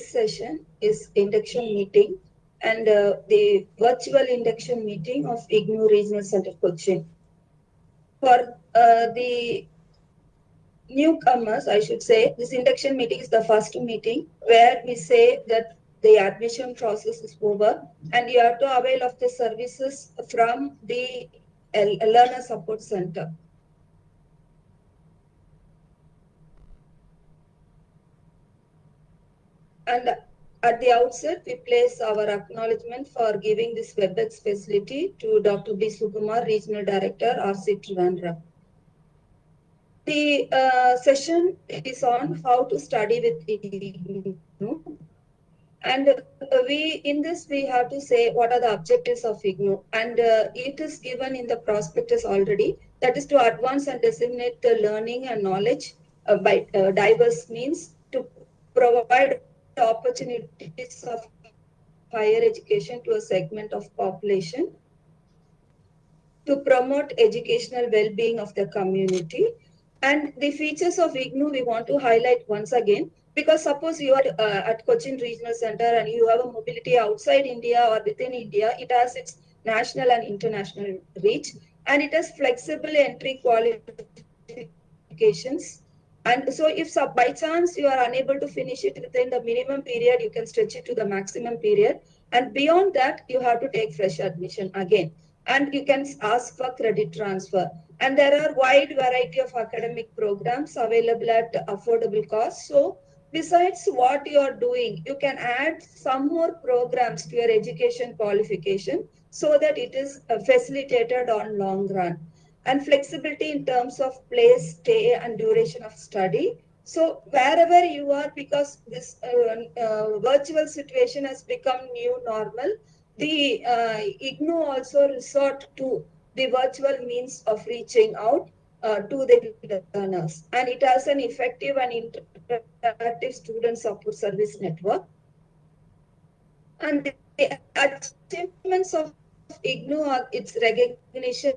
this session is induction meeting and uh, the virtual induction meeting of IGNOU Regional Center Cochin. For uh, the newcomers, I should say, this induction meeting is the first meeting where we say that the admission process is over and you have to avail of the services from the Learner Support Center. And at the outset, we place our acknowledgement for giving this WebEx facility to Dr. B. Sukumar, Regional Director, RC Trivandrum. The uh, session is on how to study with IGNOU. And uh, we, in this, we have to say what are the objectives of IGNOU. And uh, it is given in the prospectus already. That is to advance and disseminate the learning and knowledge uh, by uh, diverse means to provide opportunities of higher education to a segment of population to promote educational well-being of the community. And the features of IGNOU we want to highlight once again because suppose you are uh, at Cochin Regional Center and you have a mobility outside India or within India, it has its national and international reach and it has flexible entry qualifications and so if so, by chance you are unable to finish it within the minimum period, you can stretch it to the maximum period. And beyond that, you have to take fresh admission again. And you can ask for credit transfer. And there are wide variety of academic programs available at affordable cost. So besides what you are doing, you can add some more programs to your education qualification so that it is uh, facilitated on long run and flexibility in terms of place, stay, and duration of study. So wherever you are, because this uh, uh, virtual situation has become new normal, the uh, IGNOU also resort to the virtual means of reaching out uh, to the learners. And it has an effective and interactive student support service network. And the achievements of IGNOU are its recognition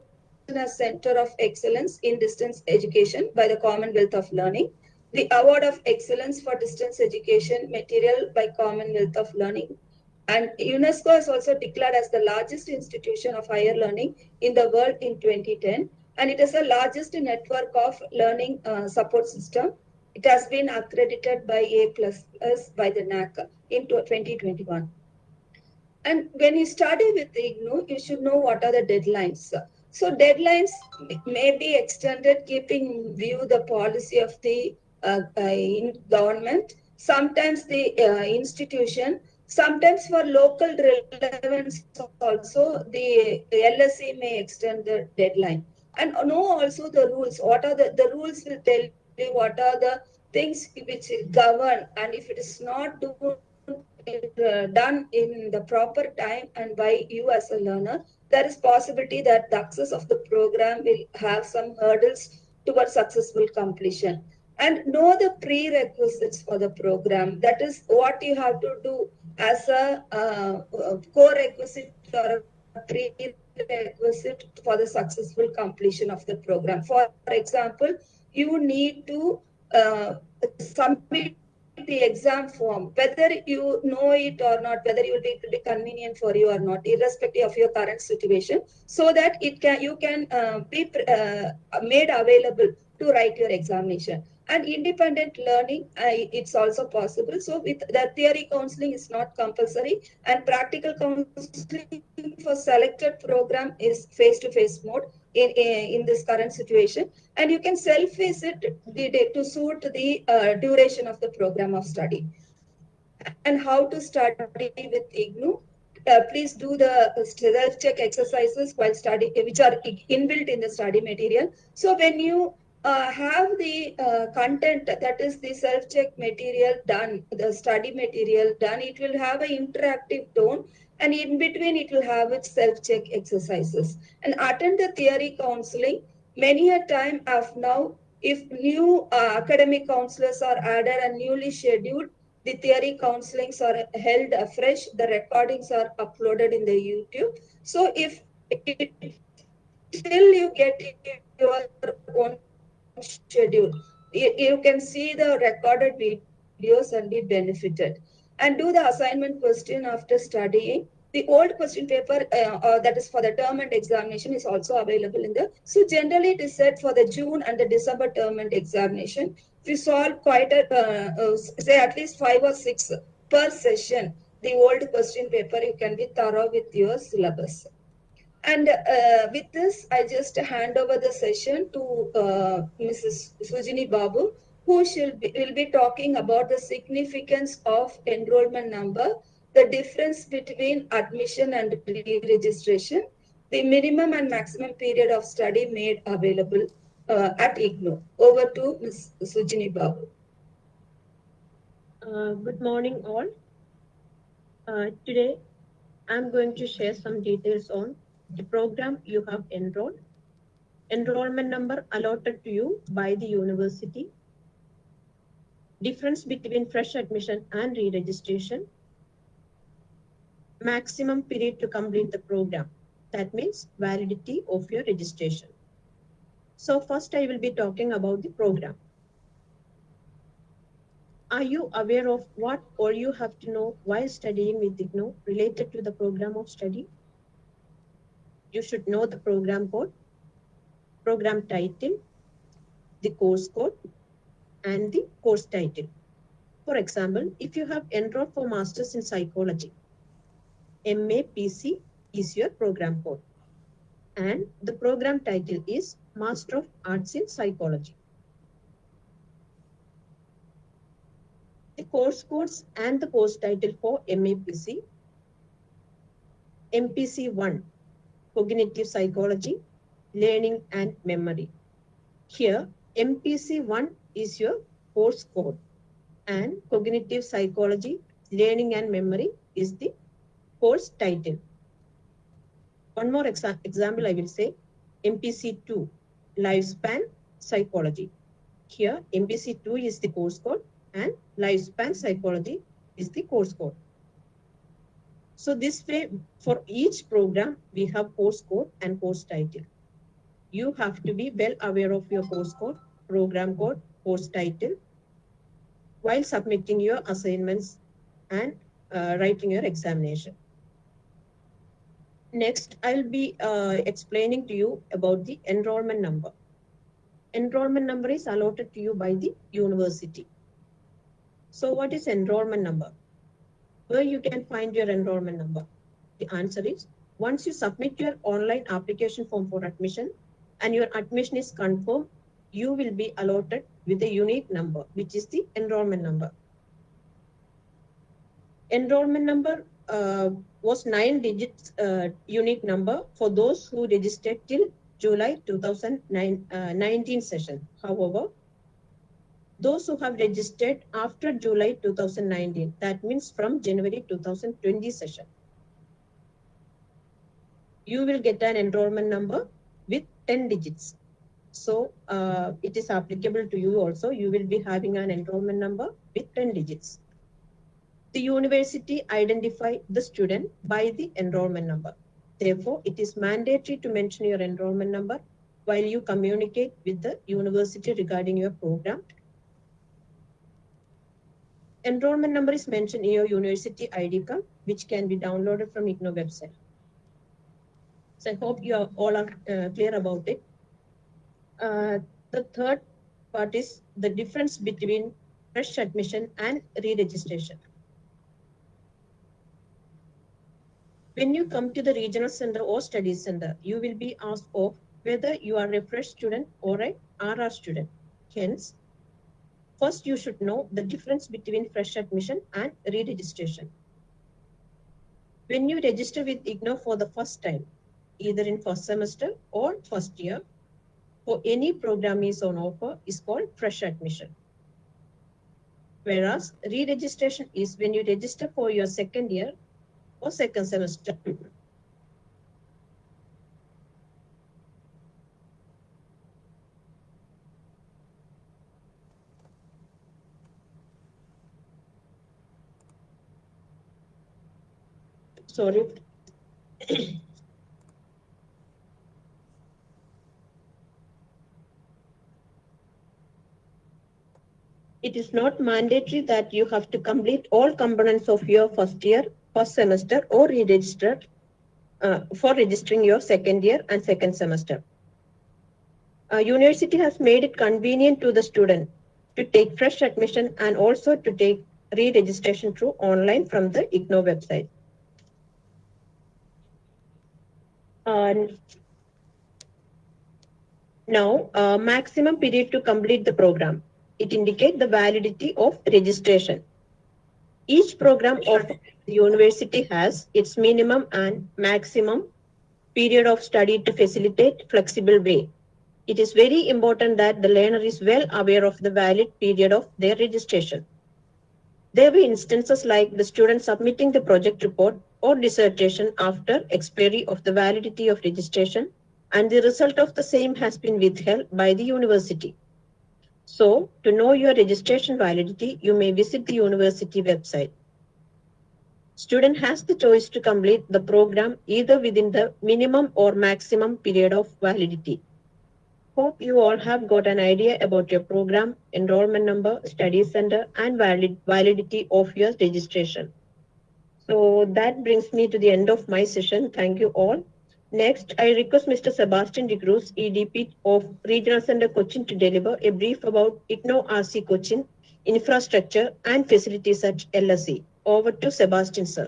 as Center of Excellence in Distance Education by the Commonwealth of Learning, the Award of Excellence for Distance Education Material by Commonwealth of Learning, and UNESCO has also declared as the largest institution of higher learning in the world in 2010, and it is the largest network of learning uh, support system. It has been accredited by A++ Plus by the NAAC in 2021. And when you study with IGNOU, you should know what are the deadlines. So deadlines may be extended keeping view the policy of the uh, uh, government, sometimes the uh, institution, sometimes for local relevance also the LSC may extend the deadline. And know also the rules. What are the, the rules will tell you what are the things which govern and if it is not done, uh, done in the proper time and by you as a learner, there is possibility that the access of the program will have some hurdles towards successful completion. And know the prerequisites for the program. That is what you have to do as a uh, core requisite or a prerequisite for the successful completion of the program. For example, you need to uh, submit the exam form, whether you know it or not, whether it will be, be convenient for you or not, irrespective of your current situation, so that it can you can uh, be uh, made available to write your examination. And independent learning, uh, it's also possible. So with the theory counseling is not compulsory, and practical counseling for selected program is face-to-face -face mode in, in this current situation and you can self-visit to suit the uh, duration of the program of study and how to study with IGNOU. Uh, please do the self-check exercises while studying, which are inbuilt in the study material. So when you uh, have the uh, content that is the self-check material done, the study material done, it will have an interactive tone and in between it will have its self-check exercises. And attend the theory counseling. Many a time of now, if new uh, academic counselors are added and newly scheduled, the theory counselings are held afresh, the recordings are uploaded in the YouTube. So if it, till you get your own schedule, you, you can see the recorded videos and be benefited. And do the assignment question after studying. The old question paper uh, uh, that is for the term and examination is also available in the. So generally it is set for the June and the December term and examination. You solve quite a, uh, uh, say at least five or six per session, the old question paper, you can be thorough with your syllabus. And uh, with this, I just hand over the session to uh, Mrs. Sujini Babu, who be, will be talking about the significance of enrollment number, the difference between admission and re-registration, the minimum and maximum period of study made available uh, at IGNOU. Over to Ms. Sujini Babu. Uh, good morning all. Uh, today, I'm going to share some details on the program you have enrolled, enrollment number allotted to you by the university, difference between fresh admission and re-registration, maximum period to complete the program. That means validity of your registration. So first I will be talking about the program. Are you aware of what all you have to know while studying with IGNOU related to the program of study? You should know the program code, program title, the course code, and the course title. For example, if you have enrolled for Masters in Psychology, MAPC is your program code. And the program title is Master of Arts in Psychology. The course codes and the course title for MAPC, MPC 1, Cognitive Psychology, Learning and Memory. Here, MPC 1 is your course code and Cognitive Psychology, Learning and Memory is the course title. One more exa example I will say, MPC 2, Lifespan Psychology. Here, MPC 2 is the course code and Lifespan Psychology is the course code. So this way, for each program, we have course code and course title. You have to be well aware of your course code, program code, course title while submitting your assignments and uh, writing your examination. Next, I'll be uh, explaining to you about the enrollment number. Enrollment number is allotted to you by the university. So what is enrollment number? Where you can find your enrollment number? The answer is, once you submit your online application form for admission and your admission is confirmed, you will be allotted with a unique number, which is the enrollment number. Enrollment number uh, was nine digits uh, unique number for those who registered till July 2019 uh, session. However, those who have registered after July 2019, that means from January 2020 session, you will get an enrollment number with 10 digits. So uh, it is applicable to you also. You will be having an enrollment number with 10 digits the university identify the student by the enrollment number. Therefore, it is mandatory to mention your enrollment number while you communicate with the university regarding your program. Enrollment number is mentioned in your university ID card, which can be downloaded from IGNOU website. So I hope you are all are uh, clear about it. Uh, the third part is the difference between fresh admission and re-registration. When you come to the regional center or study center, you will be asked of whether you are a fresh student or a RR student. Hence, first you should know the difference between fresh admission and re-registration. When you register with IGNOU for the first time, either in first semester or first year, for any program is on offer is called fresh admission. Whereas re-registration is when you register for your second year or second semester. Sorry. it is not mandatory that you have to complete all components of your first year, first semester or re-register uh, for registering your second year and second semester. Uh, university has made it convenient to the student to take fresh admission and also to take re-registration through online from the IGNOU website. And now, uh, maximum period to complete the program. It indicates the validity of registration. Each program of the university has its minimum and maximum period of study to facilitate flexible way. It is very important that the learner is well aware of the valid period of their registration. There were instances like the student submitting the project report or dissertation after expiry of the validity of registration and the result of the same has been withheld by the university. So, to know your registration validity, you may visit the university website. Student has the choice to complete the program either within the minimum or maximum period of validity. Hope you all have got an idea about your program, enrollment number, study center, and valid, validity of your registration. So that brings me to the end of my session. Thank you all. Next, I request Mr. Sebastian de Cruz, EDP of Regional Center Cochin to deliver a brief about IGNOU RC Cochin infrastructure and facilities at LSC. Over to Sebastian, sir.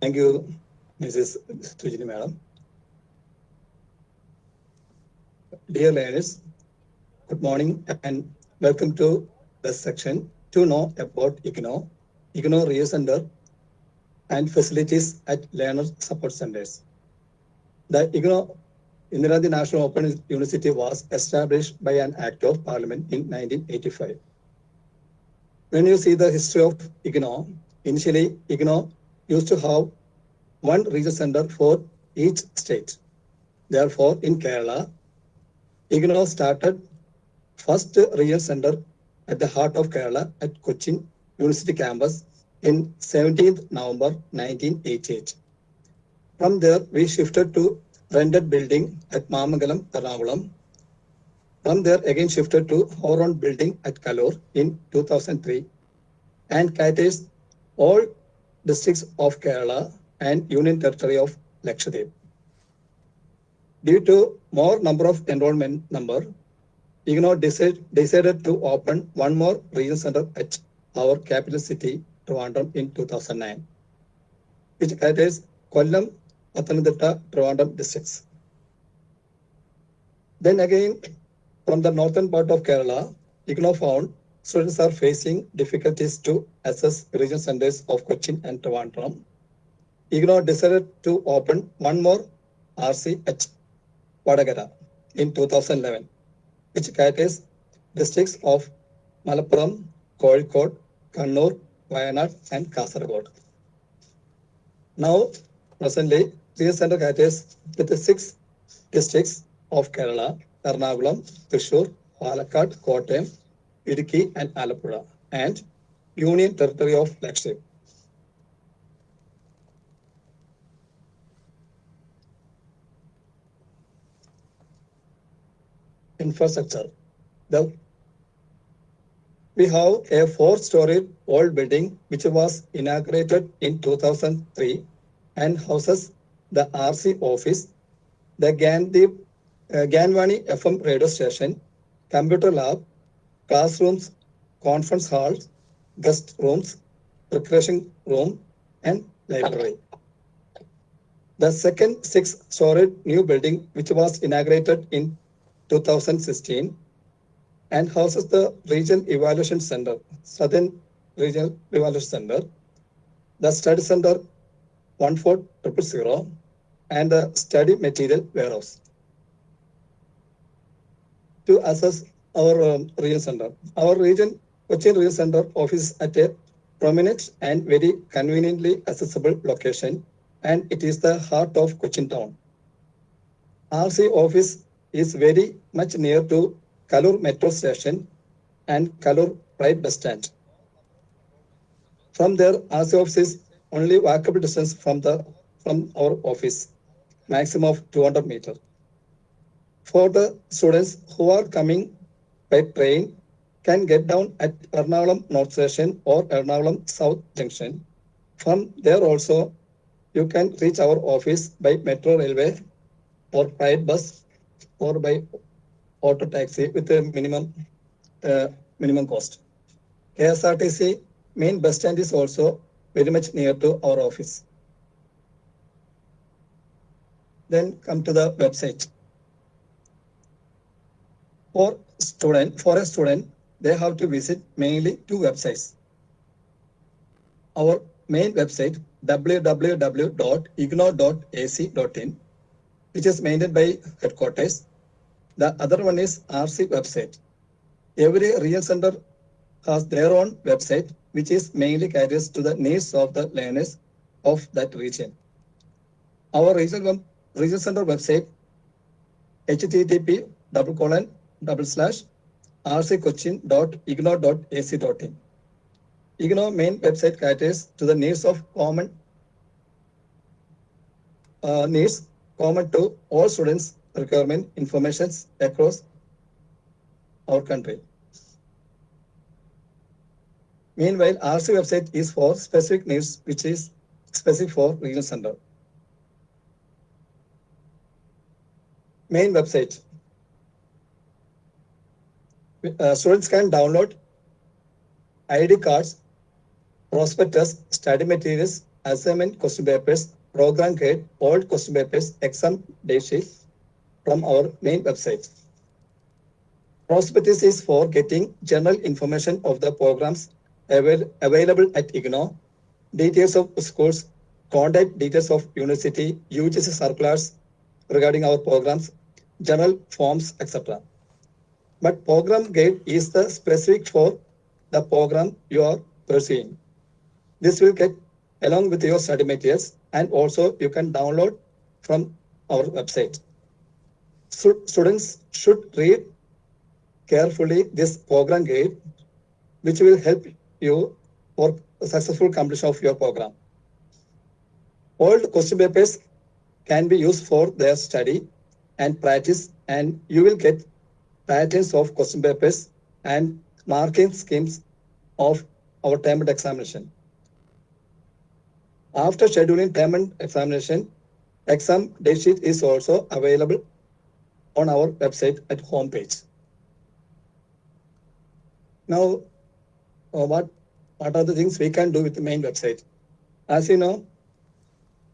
Thank you, Mrs. Sujini Madam. Dear learners, good morning and welcome to this section to know about IGNOU, IGNOU Research Center and facilities at learner support centers. The IGNOU Indira Gandhi National Open University was established by an act of parliament in 1985. When you see the history of IGNOU, initially IGNOU used to have one regional center for each state. Therefore, in Kerala, IGNOU started first regional center at the heart of Kerala at Cochin University campus in 17th November 1988. From there, we shifted to rented building at Mamangalam, Ernakulam. From there, again shifted to our own building at Kaloor in 2003 and caters all districts of Kerala and Union Territory of Lakshadweep. Due to more number of enrollment number, IGNOU decide, decided to open one more regional center at our capital city, Trivandrum, in 2009, which caters Kollam, Pathanamthitta, Trivandrum districts. Then again, from the northern part of Kerala, IGNOU found students are facing difficulties to access regional centers of Cochin and Trivandrum. IGNOU decided to open one more RCH, Vadagara in 2011, which caters districts of Malappuram, Kozhikode, Kannur, Wayanad, and Kasaragod. Now, presently, regional center caters with the six districts of Kerala, Ernakulam, Thrissur, Palakkad, Kottayam, Idukki, and Alappuzha, and Union Territory of Lakshadweep. Infrastructure. The we have a four-story old building which was inaugurated in 2003 and houses the RC office, the Gandhi, uh, Gyan Vani FM radio station, computer lab, classrooms, conference halls, guest rooms, recreation room, and library. The second six-story new building, which was inaugurated in 2016, and houses the Region Evaluation Center, Southern Regional Evaluation Center, the Study Center 14000, and the Study Material Warehouse. To assess our um, region center, our region, Cochin Region Center office at a prominent and very conveniently accessible location, and it is the heart of Cochin town. RC office is very much near to Kaloor metro station and Kaloor right bus stand. From there, RC office is only walkable distance from the from our office, maximum of 200 meter. for the students who are coming by train can get down at Ernakulam North Station or Ernakulam South Junction. From there also, you can reach our office by metro railway or private bus or by auto taxi with a minimum uh, minimum cost. KSRTC main bus stand is also very much near to our office. Then come to the website. For student, for a student, they have to visit mainly two websites. Our main website www.ignou.ac.in, which is maintained by headquarters. The other one is RC website. Every real center has their own website, which is mainly caters to the needs of the learners of that region. Our regional, regional center website, http double colon double slash rccochin.ignou.ac.in. IGNOU main website caters to the needs of common uh, needs common to all students requirement informations across our country. Meanwhile, RC website is for specific needs, which is specific for regional center. Main website. Uh, students can download ID cards, prospectus, study materials, assignment question papers, program guide, old question papers, exam date sheet from our main website. Prospectus is for getting general information of the programs avail- available at IGNOU, details of schools, contact details of university, UGC circulars regarding our programs, general forms, etc. But program guide is the specific for the program you are pursuing. This will get along with your study materials and also you can download from our website. Stu- students should read carefully this program guide, which will help you for successful completion of your program. Old question papers can be used for their study and practice, and you will get patterns of question papers and marking schemes of our term examination. After scheduling term examination, exam date sheet is also available on our website at homepage. Now, uh, what what are the things we can do with the main website? As you know,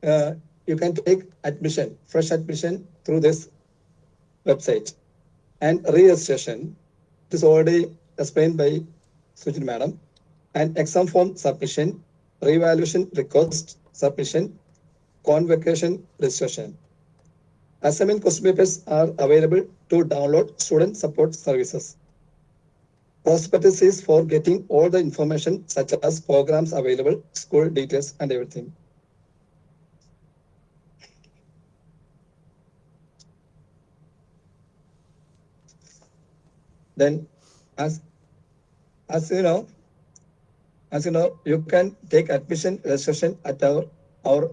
uh, you can take admission, fresh admission through this website and re-registration. It is already explained by Sujit Madam. And exam form submission, re-evaluation request submission, convocation registration. Assignment question papers are available to download student support services. Prospectus is for getting all the information such as programs available, school details and everything. Then as, as you know, as you know, you can take admission registration at our, our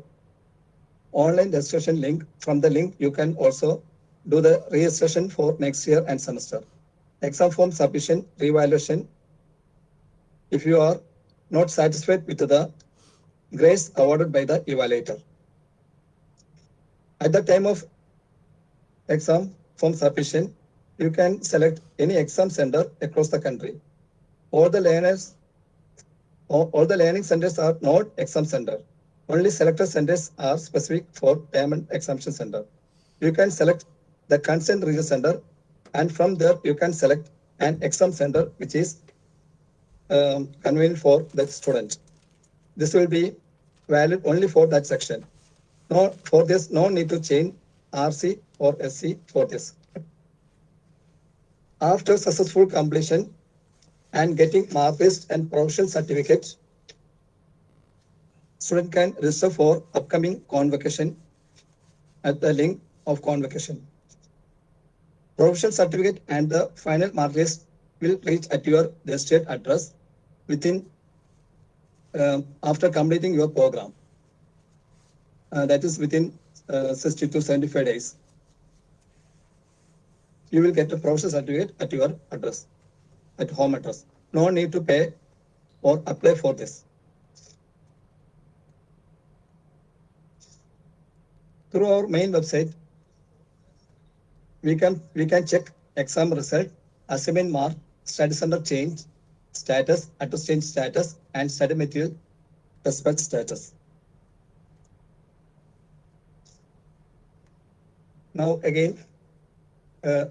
online registration link. From the link, you can also do the registration for next year and semester. Exam form submission, revaluation. If you are not satisfied with the grades awarded by the evaluator. At the time of exam form submission, you can select any exam center across the country. All the learners, all, all the learning centers are not exam center. Only selected centers are specific for payment exemption center. You can select the consent region center and from there you can select an exam center which is um, convenient for the student. This will be valid only for that section. No, for this, no need to change RC or SC for this. After successful completion and getting mark list and provisional certificate, student can register for upcoming convocation at the link of convocation. Provisional certificate and the final mark list will reach at your registered address within um, after completing your program. Uh, that is within uh, 60 to 75 days. you will get a professional certificate at your address, at home address. No need to pay or apply for this. Through our main website, we can we can check exam result, assignment mark, study center change, status, address change status, and study material respect status. Now again, uh,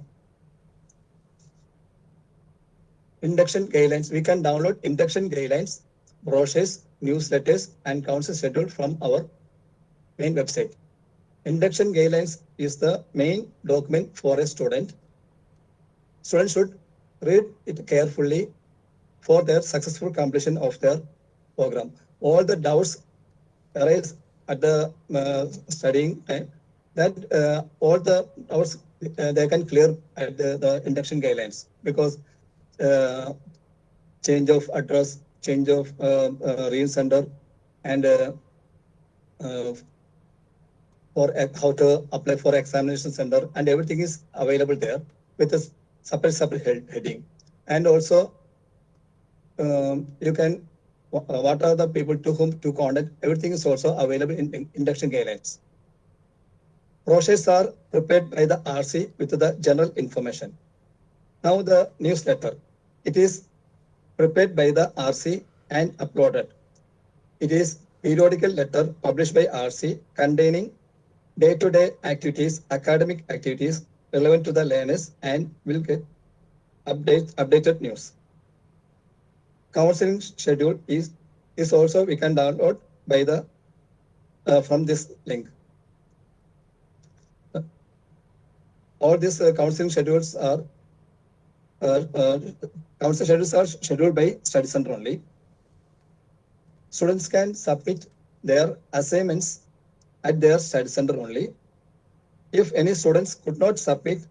induction guidelines. We can download induction guidelines, brochures, newsletters, and council schedule from our main website. Induction guidelines is the main document for a student. Students should read it carefully for their successful completion of their program. All the doubts arise at the uh, studying time that uh, all the doubts uh, they can clear at the, the induction guidelines because uh, change of address, change of uh, uh, center, and uh, uh, for how to apply for examination center, and everything is available there with a separate separate head, heading, and also um, you can what are the people to whom to contact. Everything is also available in, in induction guidelines. Brochures are prepared by the RC with the general information. Now the newsletter. It is prepared by the RC and uploaded. It is periodical letter published by RC containing day-to-day activities, academic activities relevant to the learners and will get update, updated news. Counseling schedule is, is also we can download by the uh, from this link. All these uh, counseling schedules are uh, council schedules are scheduled by study center only. Students can submit their assignments at their study center only. If any students could not submit,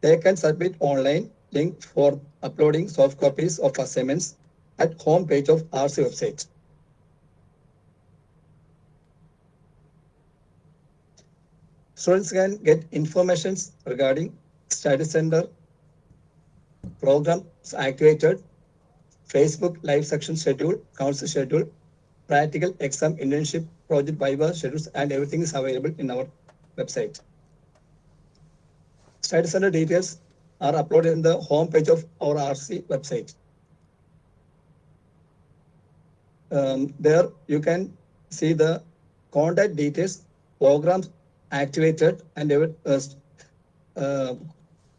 they can submit online link for uploading soft copies of assignments at home page of RC website. Students can get informations regarding study center programs activated, Facebook live section schedule, council schedule, practical exam internship project Viva schedules, and everything is available in our website. Study center details are uploaded in the home page of our RC website. Um, there you can see the contact details, programs activated, and uh, uh,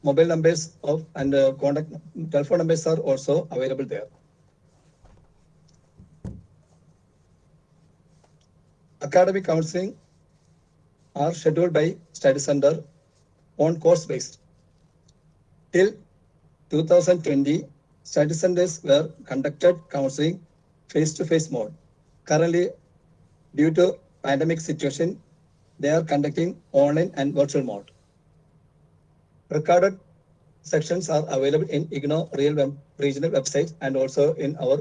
mobile numbers of and uh, contact telephone numbers are also available there. Academic counseling are scheduled by study center on course based. Till 2020, study centers were conducted counseling face to face mode. Currently, due to pandemic situation, they are conducting online and virtual mode. Recorded sections are available in IGNOU real web, regional website and also in our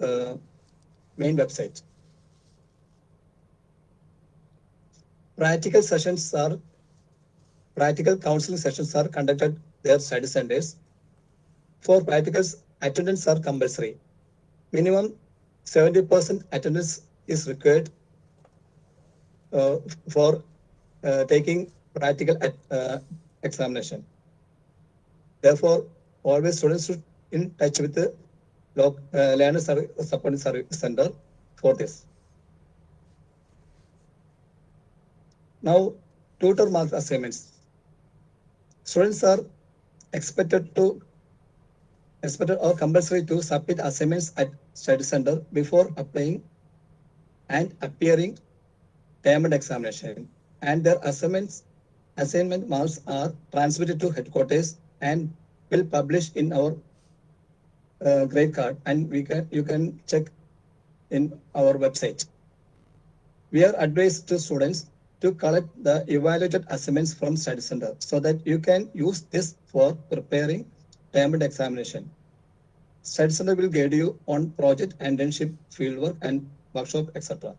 uh, main website. Practical sessions are practical counseling sessions are conducted their study centers. For practicals, attendance are compulsory. Minimum 70% attendance is required uh, for uh, taking practical uh, examination. Therefore, always students should in touch with the loc- uh, learner support center for this. Now, tutor mark assignments. Students are expected to expected or compulsory to submit assignments at study center before applying and appearing payment examination. And their assignments assignment marks are transmitted to headquarters and will publish in our uh, grade card and we can you can check in our website. We are advised to students to collect the evaluated assignments from study center so that you can use this for preparing payment examination. Study center will guide you on project, internship, fieldwork, and workshop, etc.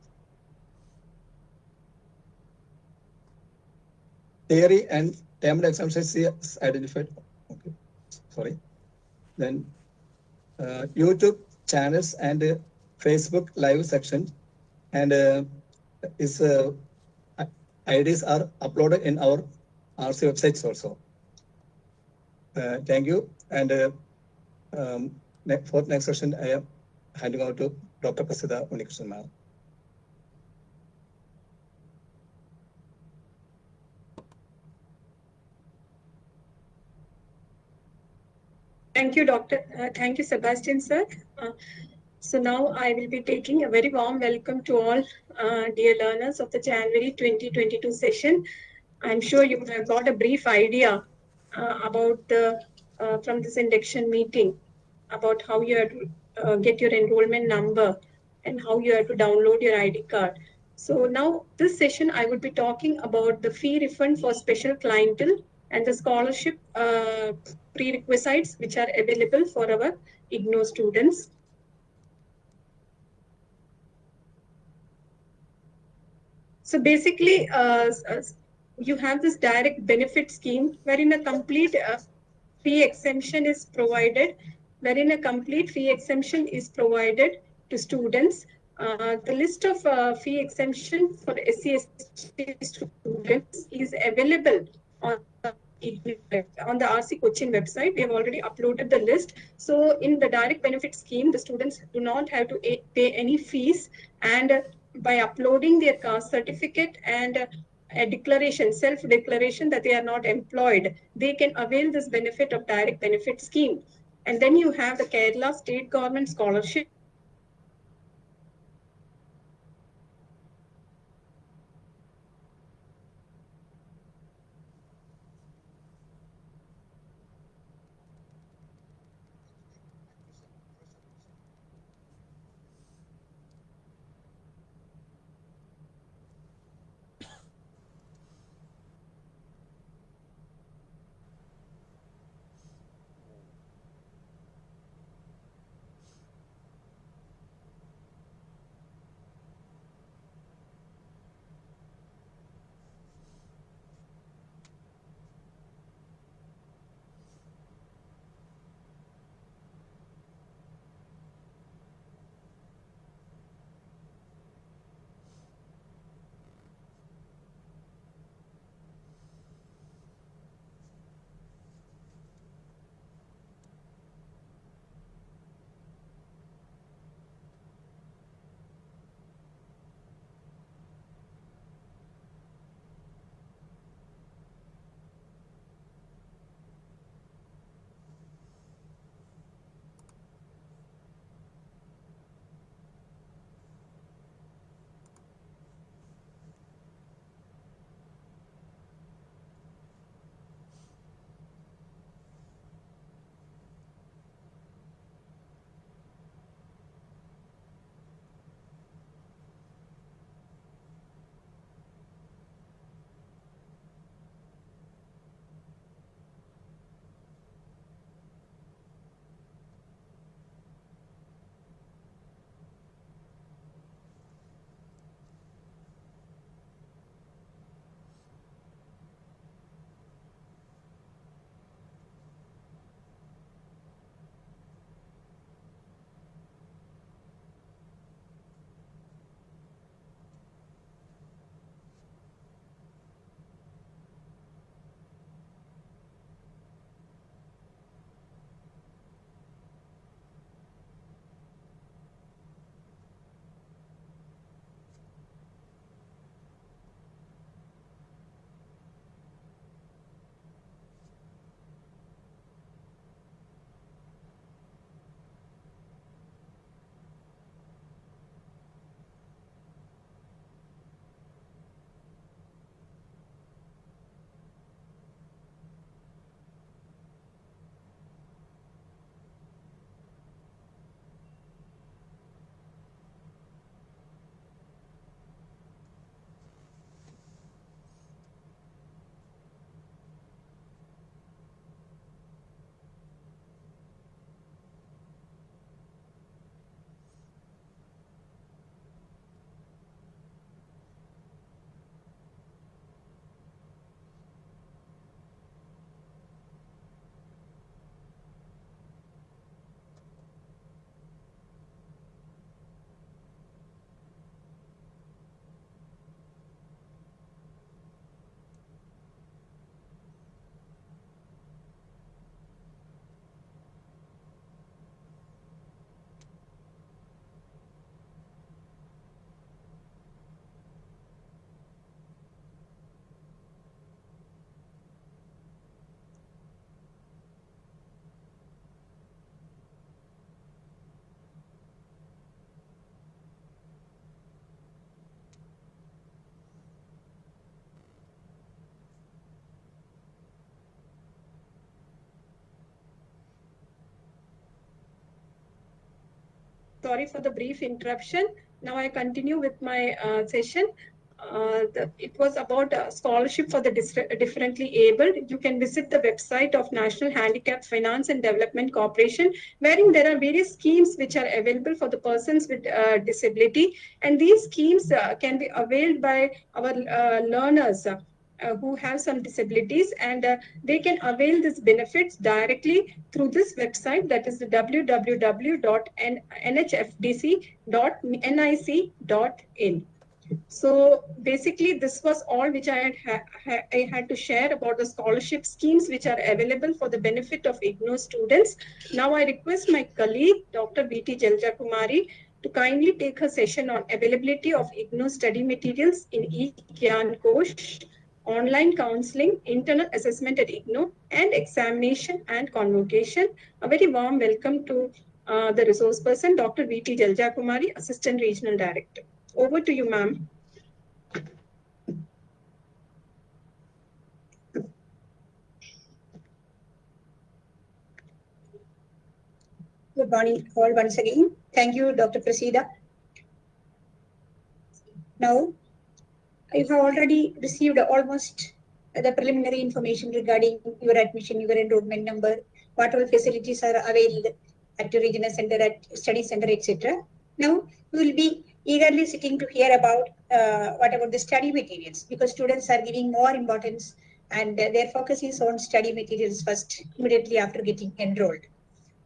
Theory and termed exemption is identified. Okay, sorry. Then uh, YouTube channels and uh, Facebook live section and uh, is uh, IDs are uploaded in our RC websites also. Uh, thank you. And uh, um, ne- for next session, I am handing over to Dr. Prasida Unnikrishnan. Thank you, Doctor. Uh, thank you, Sebastian, sir. Uh, so now I will be taking a very warm welcome to all uh, dear learners of the January 2022 session. I'm sure you have got a brief idea uh, about the uh, from this induction meeting about how you have to uh, get your enrollment number and how you have to download your ID card. So now this session I would be talking about the fee refund for special clientele and the scholarship uh, prerequisites which are available for our IGNOU students. So basically, uh, uh, you have this direct benefit scheme wherein a complete uh, fee exemption is provided, wherein a complete fee exemption is provided to students. Uh, the list of uh, fee exemption for SC/ST students is available on the on the RC Cochin website. We have already uploaded the list. So in the direct benefit scheme, the students do not have to pay any fees. And by uploading their caste certificate and a declaration, self-declaration that they are not employed, they can avail this benefit of direct benefit scheme. And then you have the Kerala state government scholarship sorry for the brief interruption. Now I continue with my uh, session. Uh, the, it was about scholarship for the differently abled. You can visit the website of National Handicap Finance and Development Corporation, wherein there are various schemes which are available for the persons with uh, disability, and these schemes uh, can be availed by our uh, learners. Uh, who have some disabilities and uh, they can avail these benefits directly through this website that is the www.nhfdc.nic.in. So basically, this was all which I had, ha- I had to share about the scholarship schemes which are available for the benefit of IGNOU students. Now I request my colleague, Dr. B.T. Jalja Kumari, to kindly take her session on availability of IGNOU study materials in eGyanKosh, online counseling, internal assessment at IGNOU, and examination and convocation. A very warm welcome to uh, the resource person, Dr. V.T. Jalja Kumari, Assistant Regional Director. Over to you, ma'am. Good morning, all once again. Thank you, Dr. Prasida. Now, you have already received almost the preliminary information regarding your admission, your enrollment number, what all facilities are available at your regional center, at study center, etc. Now, we will be eagerly sitting to hear about uh, what about the study materials because students are giving more importance and uh, their focus is on study materials first, immediately after getting enrolled.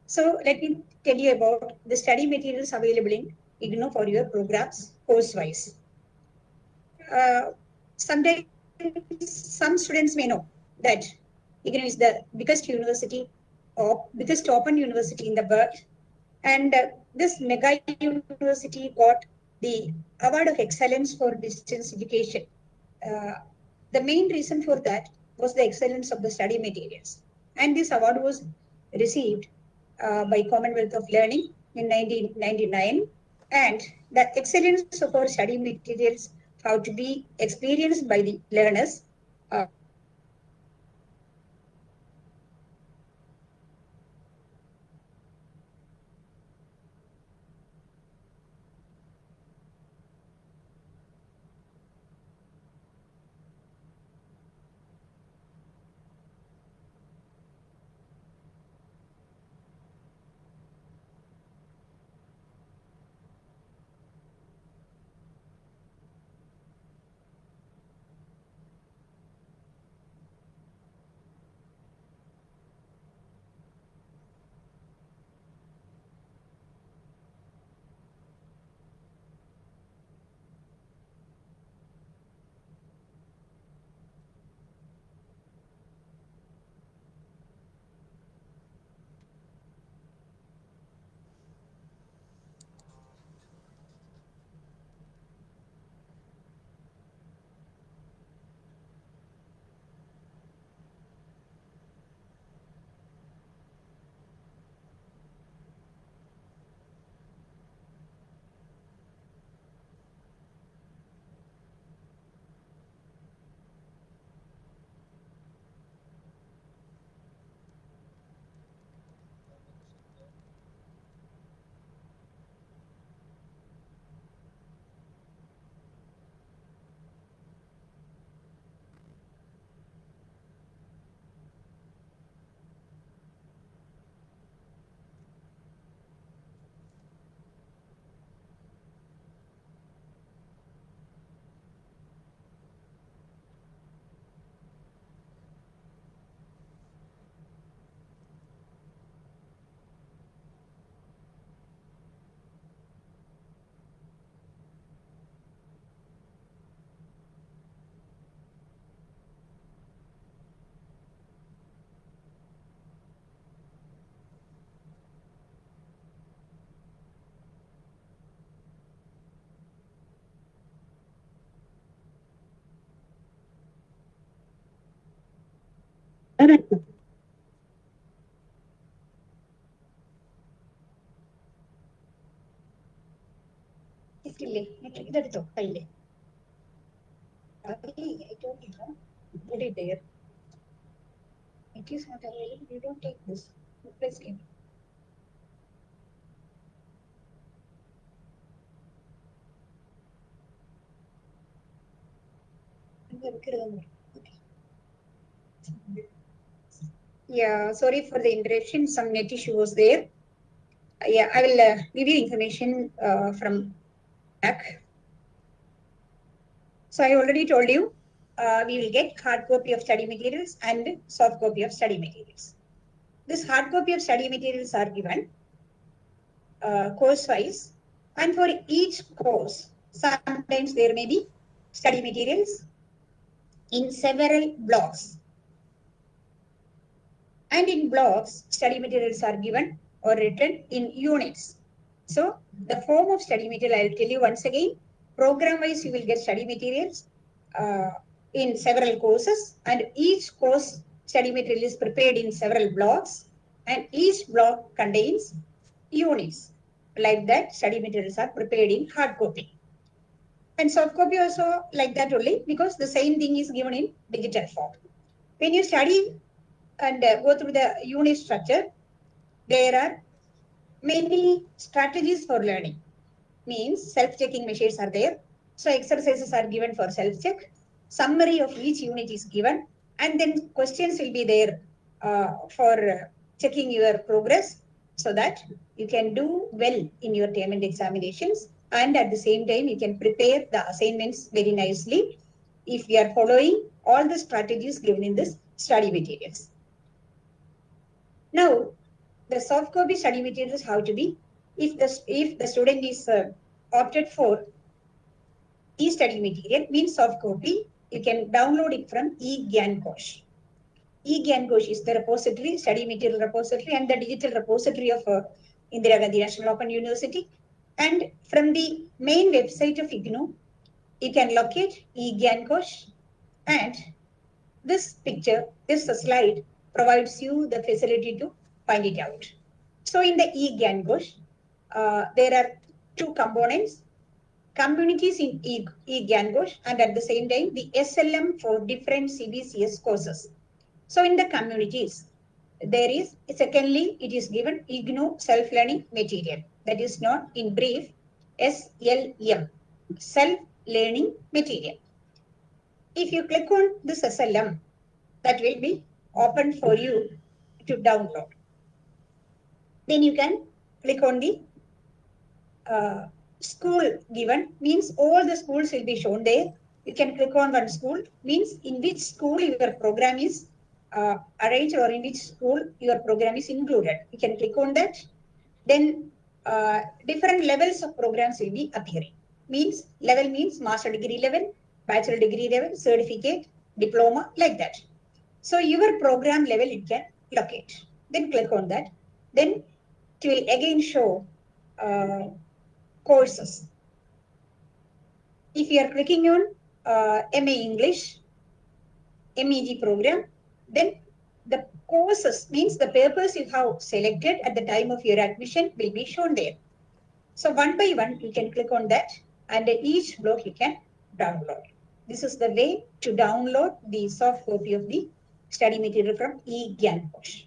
So let me tell you about the study materials available in IGNOU for your programs course-wise. Uh, sometimes some students may know that IGNOU is the biggest university or biggest open university in the world. And uh, this mega university got the award of excellence for distance education. Uh, the main reason for that was the excellence of the study materials. And this award was received uh, by Commonwealth of Learning in 1999. And the excellence of our study materials have to be experienced by the learners. Uh, correct इसलिए इधर तो पहले अभी I don't have put it there it is not available you don't take this replace it அங்க இருக்கிறது okay Yeah, sorry for the interruption. Some net issue was there. Uh, Yeah, I will uh, give you information uh, from back. So I already told you, uh, we will get hard copy of study materials and soft copy of study materials. This hard copy of study materials are given uh, course wise and for each course, sometimes there may be study materials in several blocks. And in blocks, study materials are given or written in units. So the form of study material, I'll tell you once again, program wise, you will get study materials uh, in several courses and each course study material is prepared in several blocks and each block contains units. Like that, study materials are prepared in hard copy. And soft copy also like that only because the same thing is given in digital form. When you study and uh, go through the unit structure, there are many strategies for learning. Means self-checking measures are there. So exercises are given for self-check. Summary of each unit is given. And then questions will be there uh, for checking your progress so that you can do well in your term and examinations. And at the same time, you can prepare the assignments very nicely if we are following all the strategies given in this study materials. Now, the soft copy study materials how to be if the if the student is uh, opted for e-study material means soft copy, you can download it from eGyanKosh. eGyanKosh is the repository, study material repository and the digital repository of uh, Indira Gandhi National Open University. And from the main website of IGNOU, you can locate eGyanKosh and this picture, this slide provides you the facility to find it out. So in the eGyanKosh, uh, there are two components, communities in e- eGyanKosh and at the same time the SLM for different CBCS courses. So in the communities, there is, secondly, it is given IGNOU self-learning material. That is not in brief, SLM, self-learning material. If you click on this SLM, that will be open for you to download. Then you can click on the uh, school given, means all the schools will be shown there. You can click on one school, means in which school your program is uh, arranged or in which school your program is included. You can click on that. Then uh, different levels of programs will be appearing. Means level means master degree level, bachelor degree level, certificate, diploma, like that. So your program level it can locate. Then click on that. Then it will again show uh, courses. If you are clicking on uh, MA English, MEG program, then the courses means the papers you have selected at the time of your admission will be shown there. So one by one, you can click on that and each block you can download. This is the way to download the soft copy of the study material from eGyanKosh.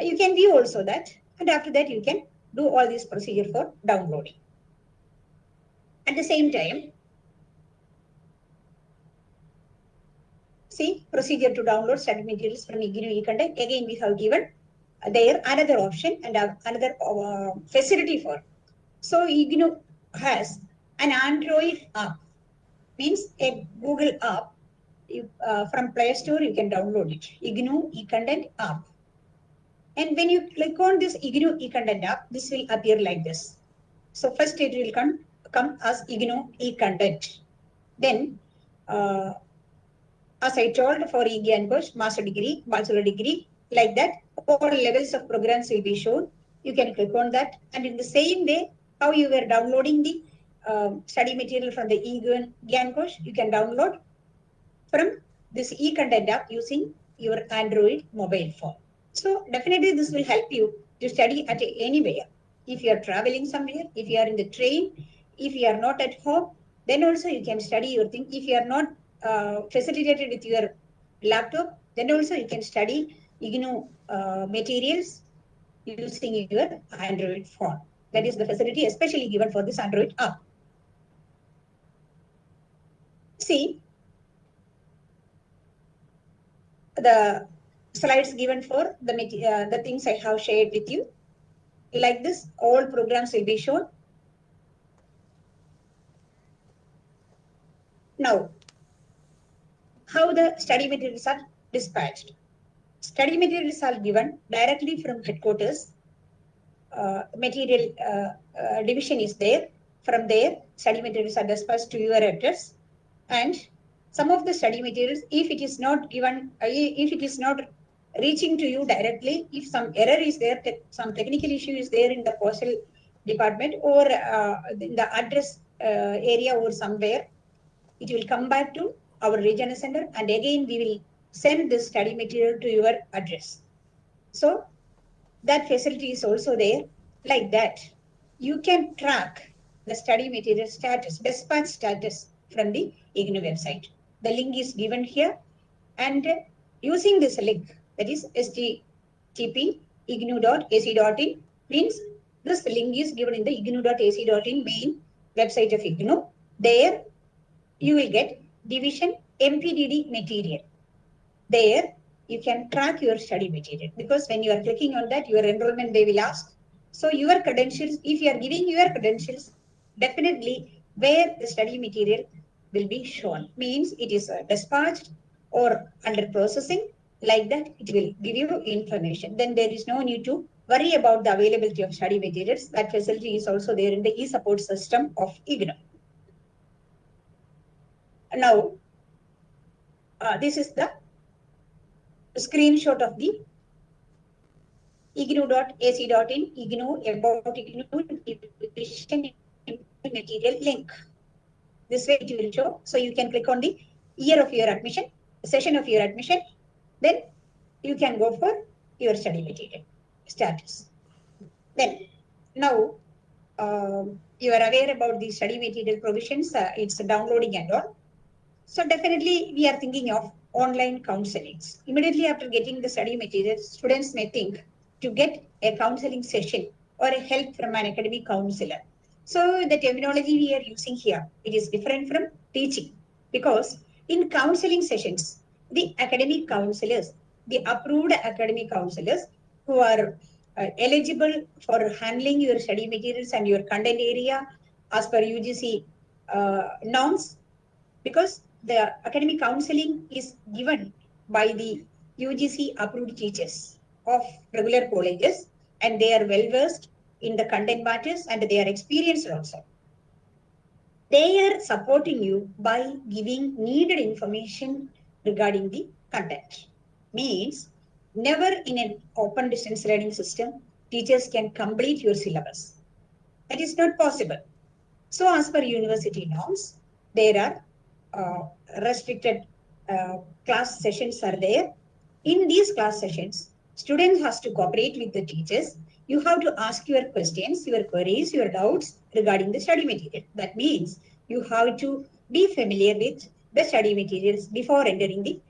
You can view also that and after that you can do all this procedure for downloading. At the same time, see procedure to download study materials from IGNOU eContent. Again, we have given there another option and another uh, facility for. So IGNOU has an Android app, means a Google app. Uh, from Play Store, you can download it. IGNOU eContent app. And when you click on this IGNOU eContent app, this will appear like this. So first it will come, come as IGNOU eContent. Then, uh, as I told for eGyanKosh, master degree, bachelor degree, like that, all levels of programs will be shown. You can click on that. And in the same way, how you were downloading the um, study material from the eGyanKosh, you can download from this eContent app using your Android mobile phone. So definitely this will help you to study at anywhere. If you are traveling somewhere, if you are in the train, if you are not at home, then also you can study your thing. If you are not uh, facilitated with your laptop, then also you can study IGNOU uh, materials using your Android phone. That is the facility especially given for this Android app. See, the slides given for the, uh, the things I have shared with you. Like this, all programs will be shown. Now, how the study materials are dispatched. Study materials are given directly from headquarters. Uh, material uh, uh, division is there. From there, study materials are dispatched to your address. And some of the study materials, if it is not given, uh, if it is not reaching to you directly, if some error is there, some technical issue is there in the postal department or uh, in the address uh, area or somewhere, it will come back to our regional center and again we will send this study material to your address. So that facility is also there like that. You can track the study material status, dispatch status from the IGNOU website. The link is given here and using this link that is http ignou.ac.in means this link is given in the ignou.ac.in main website of IGNOU. There you will get division MPDD material. There you can track your study material because when you are clicking on that, your enrollment they will ask. So your credentials, if you are giving your credentials, definitely where the study material will be shown. Means it is uh, dispatched or under processing. Like that, it will give you information. Then there is no need to worry about the availability of study materials. That facility is also there in the e-support system of IGNOU. Now, uh, this is the screenshot of the ignou.ac.in, ignou about ignou material link. This way it will show. So you can click on the year of your admission, session of your admission, then you can go for your study material status. Then now um, you are aware about the study material provisions, uh, it's downloading and all. So definitely we are thinking of online counselings. Immediately after getting the study material, students may think to get a counseling session or a help from an academic counselor. So the terminology we are using here, it is different from teaching because in counseling sessions, the academic counselors, the approved academic counselors who are uh, eligible for handling your study materials and your content area as per UGC uh, norms because the academic counseling is given by the UGC approved teachers of regular colleges and they are well versed in the content matters and they are experienced also. They are supporting you by giving needed information regarding the content. Means never in an open distance learning system, teachers can complete your syllabus. That is not possible. So as per university norms, there are uh, restricted uh, class sessions are there. In these class sessions, students has to cooperate with the teachers. You have to ask your questions, your queries, your doubts regarding the study material. That means you have to be familiar with the study materials before entering the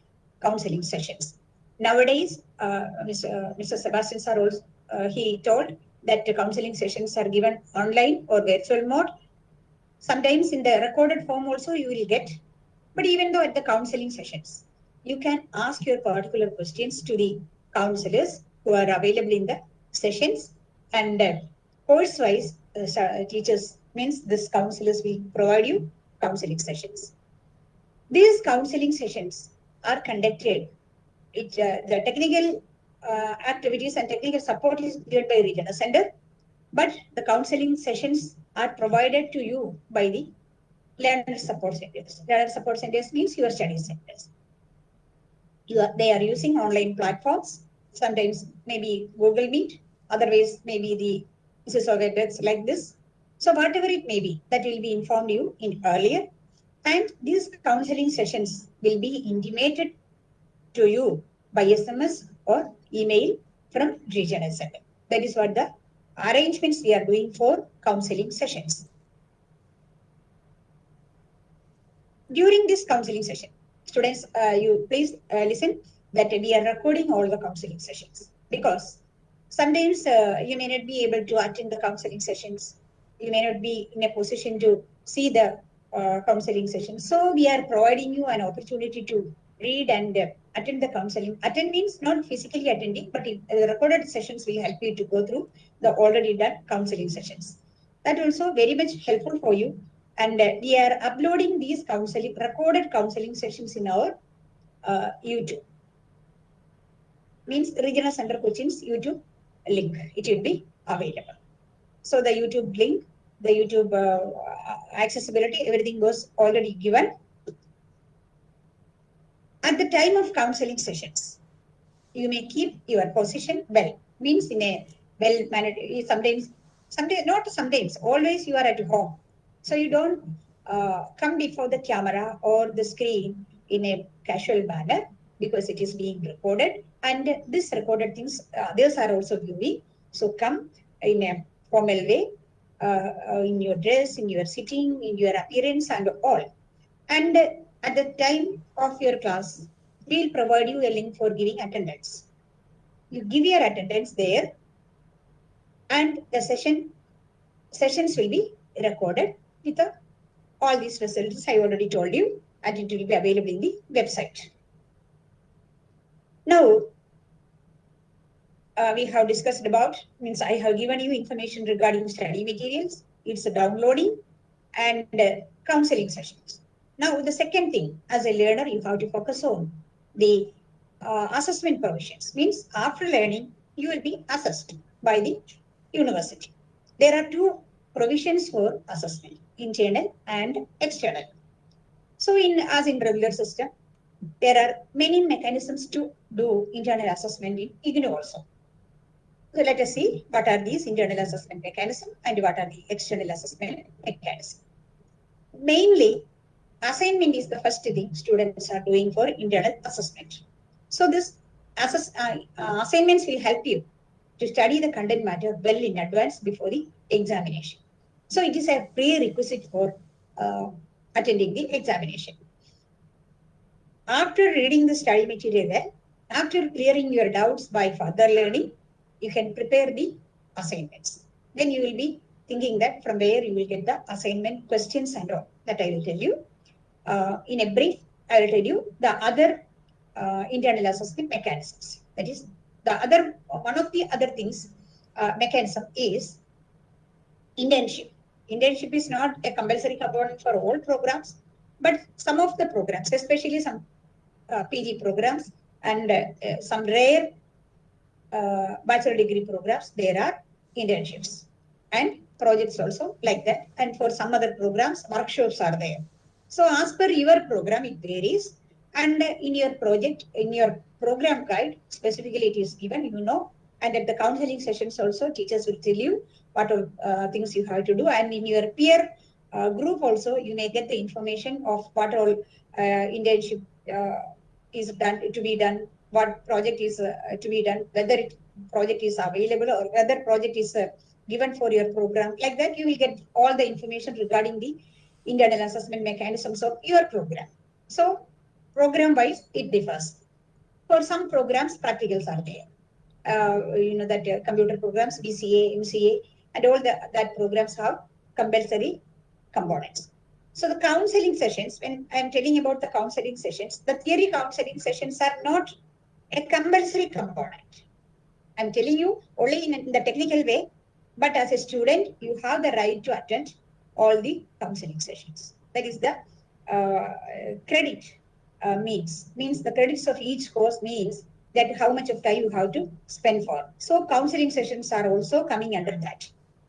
counseling sessions. Nowadays, uh, Mr. Mr. Sebastian sir also, uh, he told that the counseling sessions are given online or virtual mode. Sometimes in the recorded form also you will get but even though at the counseling sessions, you can ask your particular questions to the counselors who are available in the sessions and uh, course wise uh, teachers means this counselors will provide you counseling sessions. These counseling sessions are conducted. It, uh, the technical uh, activities and technical support is given by regional center, but the counseling sessions are provided to you by the learner support centers. Learner support centers means your study centers. You are, they are using online platforms, sometimes maybe Google Meet, otherwise maybe the Mrs. like this. So whatever it may be, that will be informed you in earlier. And these counseling sessions will be intimated to you by SMS or email from regional center. That is what the arrangements we are doing for counseling sessions. during this counseling session, students, uh, you please uh, listen that we are recording all the counseling sessions because sometimes uh, you may not be able to attend the counseling sessions. You may not be in a position to see the uh, counseling session. So we are providing you an opportunity to read and uh, attend the counseling. Attend means not physically attending, but it, uh, recorded sessions will help you to go through the already done counseling sessions. That also very much helpful for you. And uh, we are uploading these counseling, recorded counseling sessions in our uh, YouTube. Means Regional Center Cochin's YouTube link. It will be available. So the YouTube link, the YouTube uh, accessibility, everything was already given. At the time of counseling sessions, you may keep your position well. Means in a well mannered, sometimes, sometimes, not sometimes, always you are at home. So you don't uh, come before the camera or the screen in a casual manner because it is being recorded and this recorded things, uh, others are also viewing. So come in a formal way, uh, uh, in your dress, in your sitting, in your appearance and all. And at the time of your class, we'll provide you a link for giving attendance. You give your attendance there and the session sessions will be recorded with the, all these facilities I already told you and it will be available in the website. Now, uh, we have discussed about, means I have given you information regarding study materials, it's downloading and uh, counseling sessions. Now, the second thing, as a learner, you have to focus on the uh, assessment provisions. Means after learning, you will be assessed by the university. There are two provisions for assessment, internal and external. So in as in regular system, there are many mechanisms to do internal assessment in IGNOU also. So let us see what are these internal assessment mechanism and what are the external assessment mechanism. Mainly, assignment is the first thing students are doing for internal assessment. So this assess, uh, uh, assignments will help you to study the content matter well in advance before the examination. So it is a prerequisite for uh, attending the examination. After reading the study material after clearing your doubts by further learning, you can prepare the assignments. Then you will be thinking that from where you will get the assignment questions and all that I will tell you. Uh, in a brief, I will tell you the other uh, internal assessment mechanisms. That is the other, one of the other things, uh, mechanism is internship. Internship is not a compulsory component for all programs, but some of the programs, especially some uh, PG programs and uh, uh, some rare uh, bachelor degree programs, there are internships and projects also like that. And for some other programs, workshops are there. So as per your program, it varies. And in your project, in your program guide, specifically it is given, you know, and at the counseling sessions also, teachers will tell you what all uh, things you have to do. And in your peer uh, group also, you may get the information of what all uh, internship uh, is done to be done, what project is uh, to be done, whether it project is available or whether project is uh, given for your program. Like that, you will get all the information regarding the internal assessment mechanisms of your program. So program wise, it differs. For some programs, practicals are there. Uh, you know that uh, computer programs, BCA, MCA, and all the, that programs have compulsory components. So the counseling sessions, when I'm telling about the counseling sessions, the theory counseling sessions are not a compulsory component. I'm telling you only in, the technical way, but as a student, you have the right to attend all the counseling sessions. That is the uh, credit uh, means, means the credits of each course means that how much of time you have to spend for. So counseling sessions are also coming under that.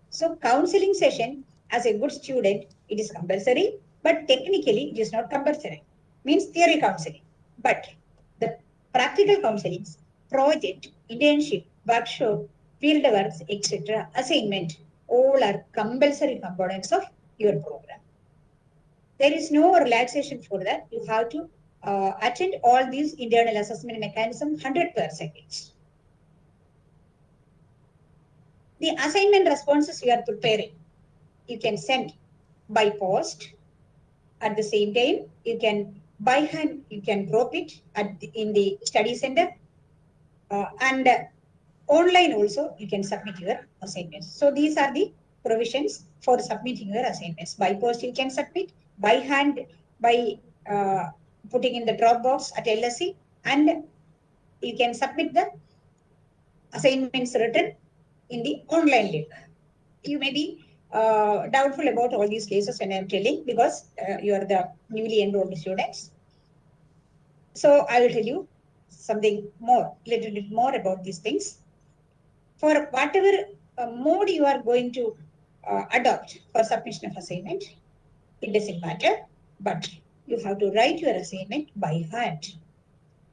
So counseling session as a good student, it is compulsory, but technically it is not compulsory. Means theory counseling. But practical counselings, project, internship, workshop, field works, etc., assignment, all are compulsory components of your program. There is no relaxation for that. You have to uh, attend all these internal assessment mechanism 100%. The assignment responses you are preparing, you can send by post. At the same time, you can by hand, you can drop it at the, in the study center. Uh, and uh, online also, you can submit your assignments. So these are the provisions for submitting your assignments. By post, you can submit. By hand, by uh, putting in the Dropbox at LSC and you can submit the assignments written in the online link. You may be uh, doubtful about all these cases when I'm telling because uh, you are the newly enrolled students. So I will tell you something more, a little bit more about these things. For whatever uh, mode you are going to uh, adopt for submission of assignment, it doesn't matter, but you have to write your assignment by hand.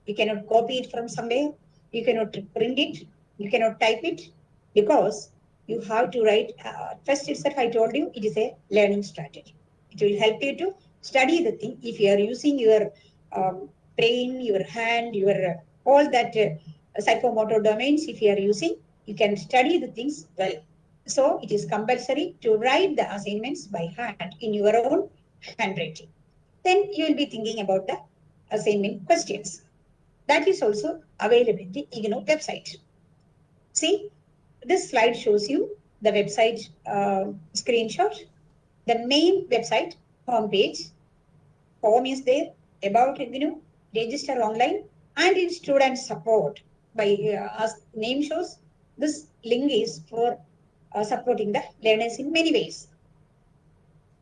You cannot copy it from somewhere, you cannot print it, you cannot type it because you have to write. Uh, first itself, I told you it is a learning strategy. It will help you to study the thing. If you are using your um, brain, your hand, your uh, all that uh, psychomotor domains, if you are using, you can study the things well. So it is compulsory to write the assignments by hand in your own handwriting. Then you will be thinking about the assignment questions. That is also available in the IGNOU website. See, this slide shows you the website uh, screenshot. The main website homepage, home is there, about IGNOU, register online, and in student support. By uh, as name shows, this link is for uh, supporting the learners in many ways.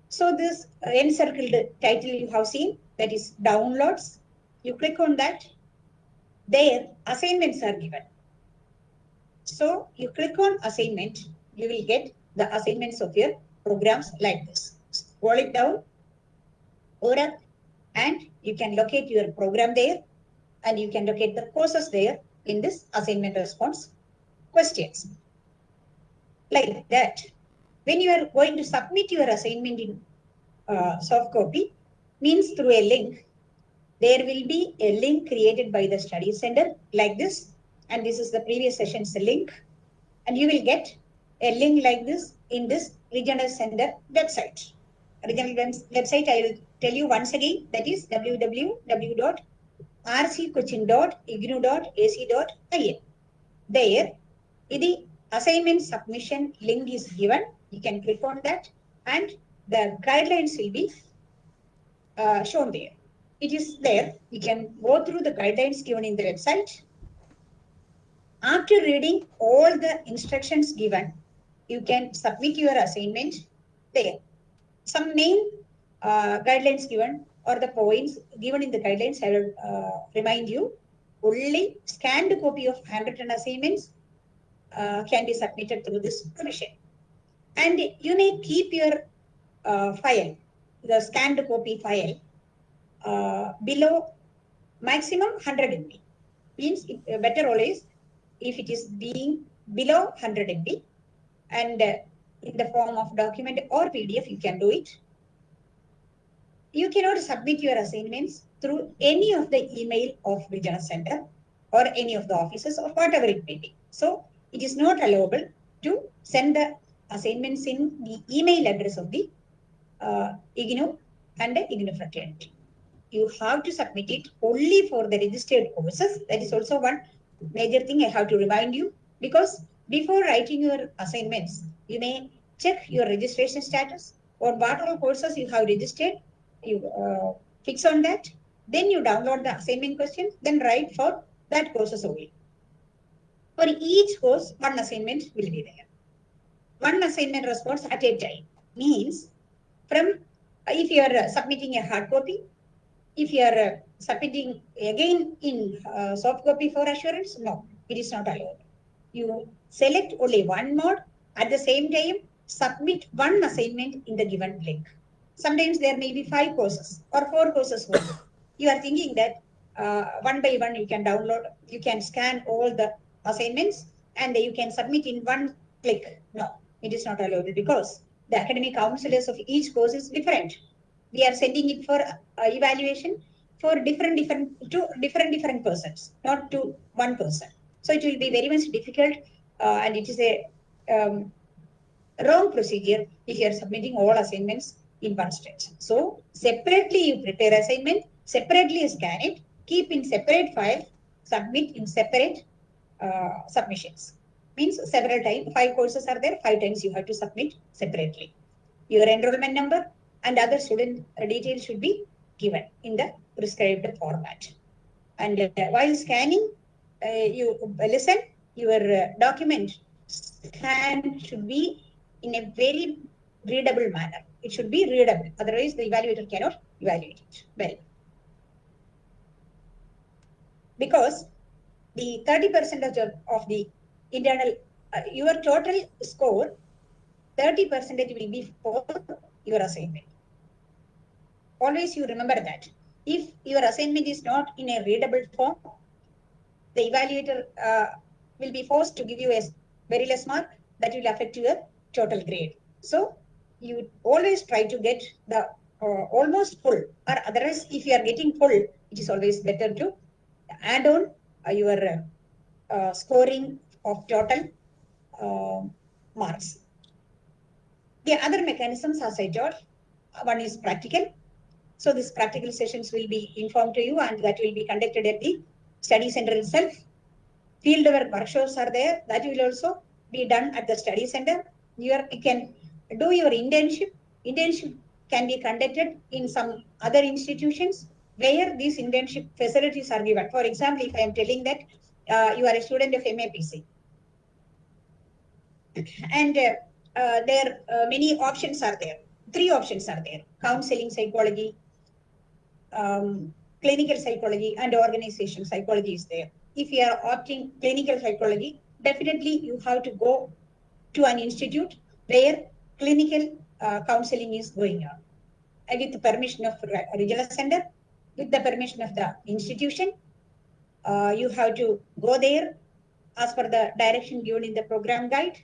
So this encircled title you have seen, that is downloads. You click on that. There, assignments are given. So you click on assignment, you will get the assignments of your programs like this. Scroll it down, or up, and you can locate your program there, and you can locate the courses there in this assignment response questions. Like that. When you are going to submit your assignment in uh, soft copy, means through a link, there will be a link created by the study center like this and this is the previous session's link. And you will get a link like this in this regional center website. Regional website i will tell you once again that is www.rccochin.ignou.ac.in there the assignment submission link is given. You can click on that and the guidelines will be uh, shown there. It is there. You can go through the guidelines given in the website after reading all the instructions given, you can submit your assignment there. Some main uh, guidelines given or the points given in the guidelines, I will uh, remind you, only scanned copy of handwritten assignments uh, can be submitted through this commission. And you may keep your uh, file, the scanned copy file, uh, below maximum 100 MB. Means it, uh, better always if it is being below 100 MB and uh, in the form of document or PDF, you can do it. You cannot submit your assignments through any of the email of regional center or any of the offices or whatever it may be. So it is not allowable to send the assignments in the email address of the uh, IGNOU and the IGNOU fraternity. You have to submit it only for the registered courses. That is also one major thing I have to remind you because before writing your assignments, you may check your registration status or what all courses you have registered. You uh, fix on that. Then you download the assignment questions, then write for that courses only. For each course, one assignment will be there. One assignment response at a time means from if you are submitting a hard copy, if you are uh, submitting again in uh, soft copy for assurance, no, it is not allowed. You select only one mode at the same time, submit one assignment in the given link. Sometimes there may be five courses or four courses. you are thinking that uh, one by one you can download, you can scan all the assignments and you can submit in one click. No, it is not allowed because the academic counselors of each course is different we are sending it for uh, evaluation for different different to different different persons not to one person. So it will be very much difficult uh, and it is a um, wrong procedure if you are submitting all assignments in one stretch. So separately you prepare assignment separately scan it keep in separate file submit in separate uh, submissions. Means several times five courses are there five times you have to submit separately. Your enrollment number and other student details should be given in the prescribed format. And uh, while scanning, uh, you listen, your uh, document scan should be in a very readable manner. It should be readable. Otherwise, the evaluator cannot evaluate it well. Because the 30% of, of the internal, uh, your total score, 30 percentage will be for your assignment. Always you remember that. If your assignment is not in a readable form, the evaluator uh, will be forced to give you a very less mark that will affect your total grade. So you always try to get the uh, almost full or otherwise if you are getting full, it is always better to add on uh, your uh, scoring of total uh, marks. The other mechanisms as I told, uh, one is practical. So these practical sessions will be informed to you and that will be conducted at the study center itself. Fieldwork workshops are there. That will also be done at the study center. You, are, you can do your internship. Internship can be conducted in some other institutions where these internship facilities are given. For example, if I am telling that uh, you are a student of MAPC and uh, uh, there uh, many options are there. Three options are there: counseling psychology, um, clinical psychology, and organization psychology is there. If you are opting clinical psychology, definitely you have to go to an institute where clinical uh, counseling is going on. And with the permission of re- regional center, with the permission of the institution, uh, you have to go there as per the direction given in the program guide.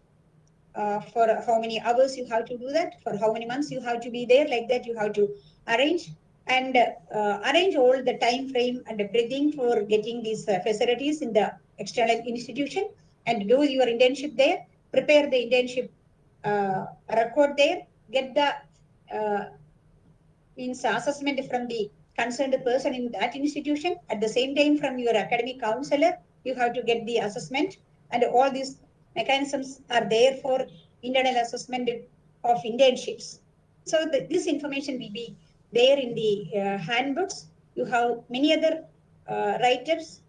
Uh, for how many hours you have to do that, for how many months you have to be there, like that you have to arrange and uh, arrange all the time frame and everything for getting these uh, facilities in the external institution and do your internship there, prepare the internship uh, record there, get the uh, means assessment from the concerned person in that institution. At the same time, from your academic counselor, you have to get the assessment and all these mechanisms are there for internal assessment of internships. So the, this information will be there in the uh, handbooks. You have many other uh, write-ups.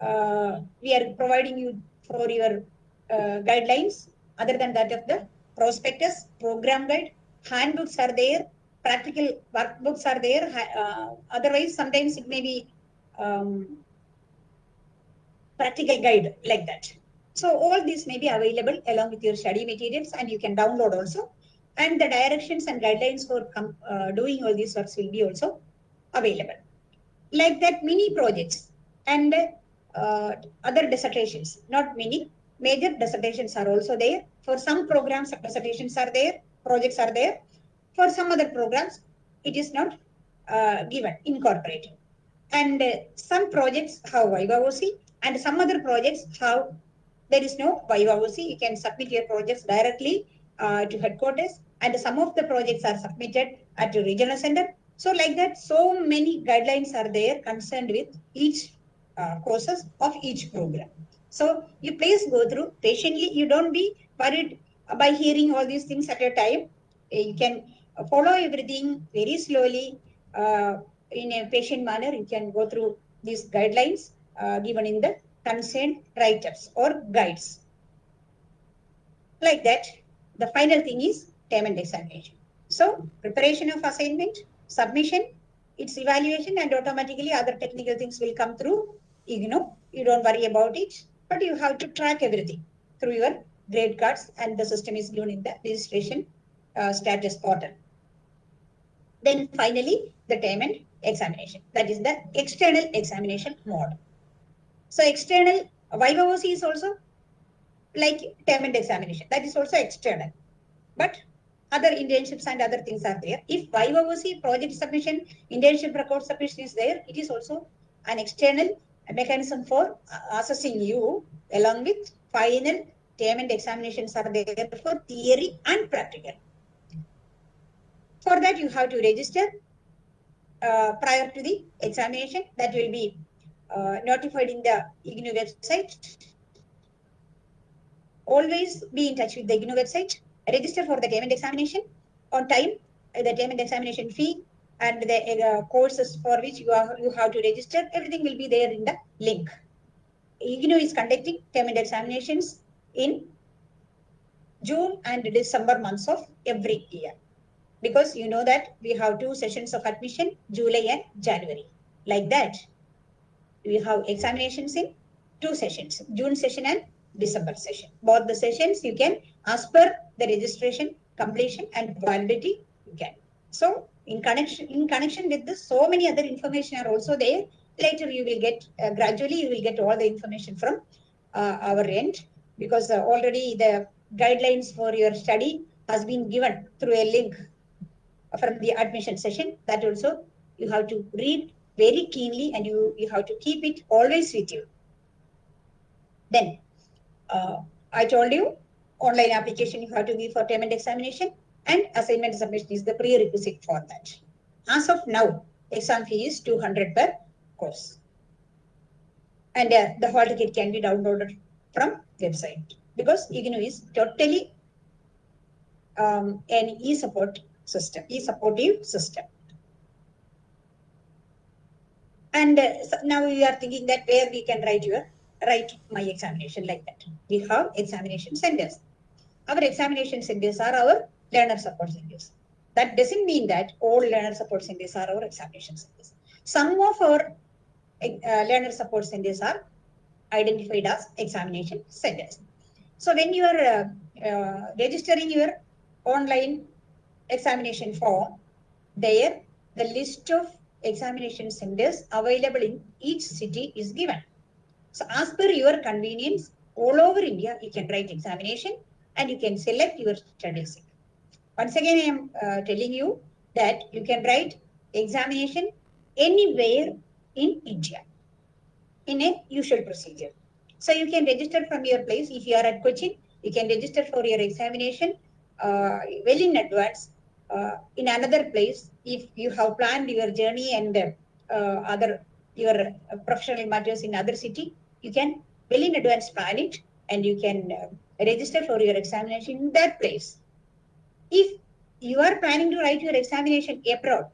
Uh, we are providing you for your guidelines other than that of the prospectus, program guide, handbooks are there, practical workbooks are there. Uh, otherwise, sometimes it may be um, practical guide like that. So all these may be available along with your study materials and you can download also. And the directions and guidelines for uh, doing all these works will be also available. Like that, mini projects and uh, other dissertations, not many, major dissertations are also there. For some programs, dissertations are there, projects are there. For some other programs, it is not uh, given, incorporated. And uh, some projects have Viva and some other projects have there is no Viva. You can submit your projects directly uh, to headquarters, and some of the projects are submitted at the regional center. So, like that, so many guidelines are there concerned with each uh, courses of each program. So, you please go through patiently. You don't be worried by hearing all these things at a time. Uh, You can follow everything very slowly uh, in a patient manner. You can go through these guidelines uh, given in the concerned write-ups or guides. Like that, the final thing is term and examination. So preparation of assignment, submission, its evaluation and automatically other technical things will come through You know, You don't worry about it, but you have to track everything through your grade cards and the system is given in the registration uh, status portal. Then finally, the term and examination. That is the external examination mode. So external Viva Voce is also like term and examination. That is also external. But other internships and other things are there. If Viva Voce project submission, internship record submission is there, it is also an external mechanism for uh, assessing you along with final term and examinations are there for theory and practical. For that, you have to register uh, prior to the examination. That will be uh, notified in the IGNOU website. Always be in touch with the IGNOU website. Register for the and examination on time. uh, The and examination fee and the uh, courses for which you are you have to register, everything will be there in the link. IGNOU is conducting and examinations in June and December months of every year. Because you know that we have two sessions of admission, July and January. Like that, we have examinations in two sessions, June session and December session. Both the sessions you can, as per the registration, completion and validity, you can. So in connection, in connection with this, so many other information are also there. Later you will get, uh, gradually you will get all the information from uh, our end because uh, already the guidelines for your study has been given through a link from the admission session. That also you have to read very keenly and you, you have to keep it always with you. Then uh, I told you online application you have to give for term and examination and assignment submission is the prerequisite for that. As of now, exam fee is 200 per course. And uh, the hall ticket can be downloaded from website because IGNOU is totally um, an e-support system, e-supportive system. And uh, so now we are thinking that where we can write your write my examination like that. We have examination centers. Our examination centers are our learner support centers. That doesn't mean that all learner support centers are our examination centers. Some of our uh, learner support centers are identified as examination centers. So when you are uh, uh, registering your online examination form, there the list of examination centers available in each city is given. So as per your convenience, all over India, you can write examination and you can select your study seat. Once again, I am uh, telling you that you can write examination anywhere in India in a usual procedure. So you can register from your place. If you are at Cochin, you can register for your examination uh, well in advance uh, in another place. If you have planned your journey and uh, other your uh, professional matters in other city, you can well in advance plan it and you can uh, register for your examination in that place. If you are planning to write your examination abroad,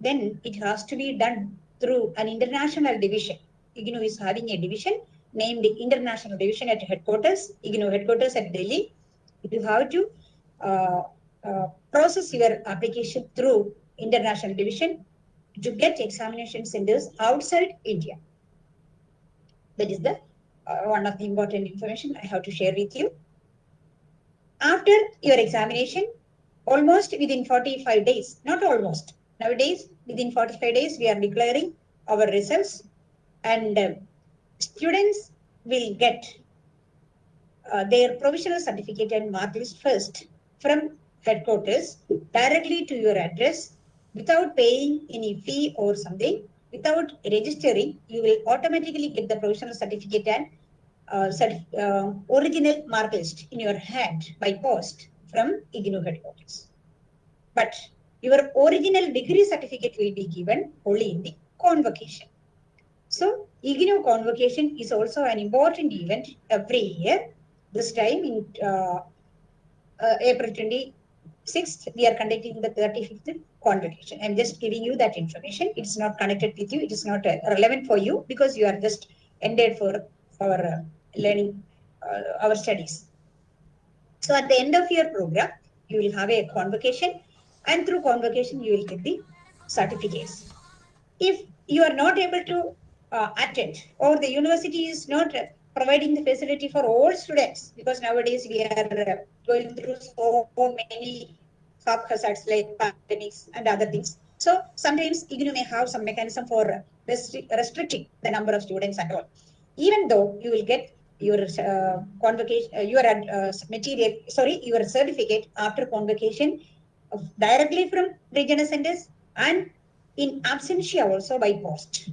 then it has to be done through an international division. IGNOU is having a division named International Division at headquarters, IGNOU headquarters at Delhi. You have to uh, uh, process your application through International Division to get examination centers outside India. That is the uh, one of the important information I have to share with you. After your examination, almost within 45 days, not almost, nowadays within 45 days, we are declaring our results and uh, students will get uh, their provisional certificate and mark list first from headquarters directly to your address without paying any fee or something without registering you will automatically get the provisional certificate and uh, uh, original mark list in your hand by post from IGNOU headquarters but your original degree certificate will be given only in the convocation so IGNOU convocation is also an important event every year. This time in uh, uh, April 26th, we are conducting the 35th convocation. I'm just giving you that information. It's not connected with you. It is not uh, relevant for you because you are just ended for our uh, learning, uh, our studies. So at the end of your program, you will have a convocation and through convocation, you will get the certificates. If you are not able to uh, attend or the university is not uh, providing the facility for all students because nowadays we are uh, going through so many sub hazards like pandemics and other things. So sometimes IGNOU may have some mechanism for restri restricting the number of students and all. Even though you will get your uh, convocation, uh, your uh, material, sorry, your certificate after convocation directly from regional centers and in absentia also by post.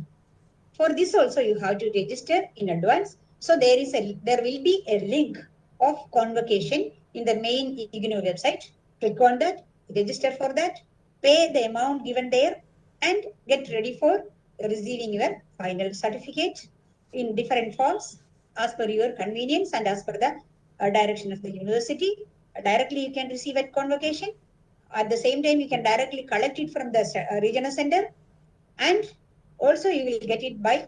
For this also you have to register in advance. So there is a there will be a link of convocation in the main IGNOU website. Click on that, register for that, pay the amount given there, and get ready for receiving your final certificate in different forms as per your convenience and as per the uh, direction of the university. Uh, directly you can receive at convocation At the same time, you can directly collect it from the uh, regional center and also you will get it by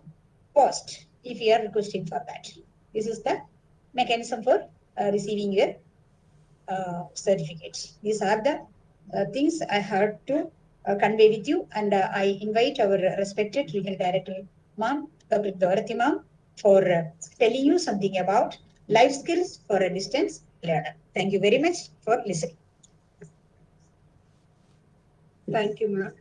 post if you are requesting for that. This is the mechanism for uh, receiving your uh, certificates. These are the uh, things I had to uh, convey with you and uh, I invite our respected regional director, ma'am, Dr. Dorothy ma'am, for uh, telling you something about life skills for a distance learner. Thank you very much for listening. Thank you, ma'am.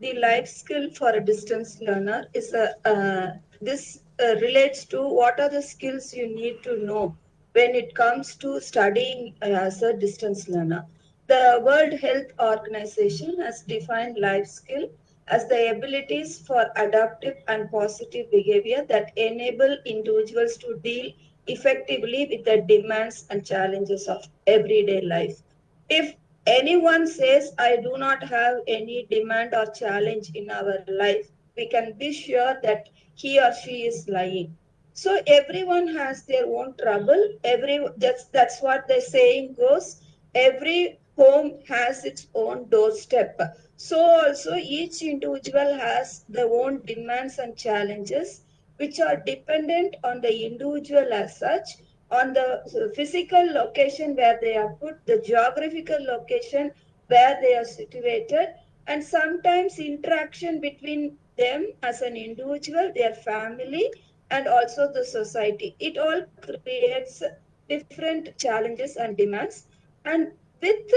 The life skill for a distance learner is a, uh, this relates to what are the skills you need to know when it comes to studying as a distance learner. The World Health Organization has defined life skill as the abilities for adaptive and positive behavior that enable individuals to deal effectively with the demands and challenges of everyday life. If anyone says, I do not have any demand or challenge in our life, we can be sure that he or she is lying. So everyone has their own trouble. Every that's that's what the saying goes. Every home has its own doorstep. So also each individual has their own demands and challenges, which are dependent on the individual as such on the physical location where they are put, the geographical location where they are situated, and sometimes interaction between them as an individual, their family, and also the society. It all creates different challenges and demands. And with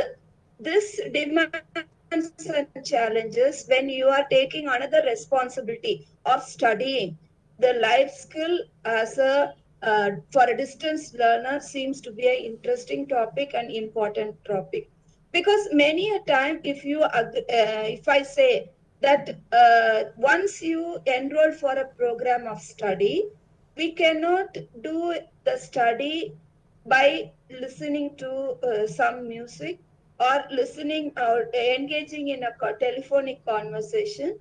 this demands and challenges, when you are taking another responsibility of studying, the life skill as a uh, for a distance learner seems to be an interesting topic and important topic because many a time if you uh, if i say that uh, once you enroll for a program of study we cannot do the study by listening to uh, some music or listening or engaging in a telephonic conversation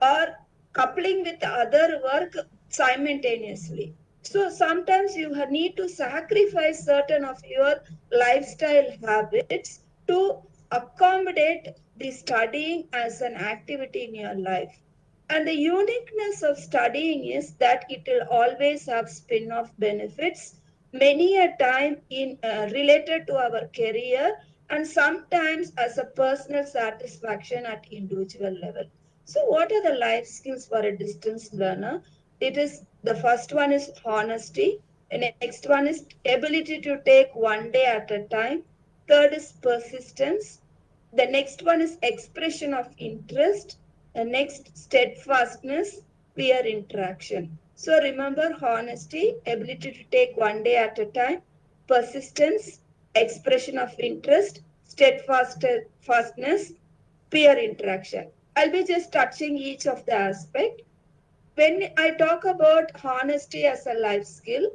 or coupling with other work simultaneously. So sometimes you need to sacrifice certain of your lifestyle habits to accommodate the studying as an activity in your life. And the uniqueness of studying is that it will always have spin-off benefits, many a time in uh, related to our career and sometimes as a personal satisfaction at individual level. So what are the life skills for a distance learner? It is the first one is honesty. The next one is ability to take one day at a time. Third is persistence. The next one is expression of interest. The next steadfastness, peer interaction. So remember honesty, ability to take one day at a time, persistence, expression of interest, steadfastness, peer interaction. I'll be just touching each of the aspect when I talk about honesty as a life skill,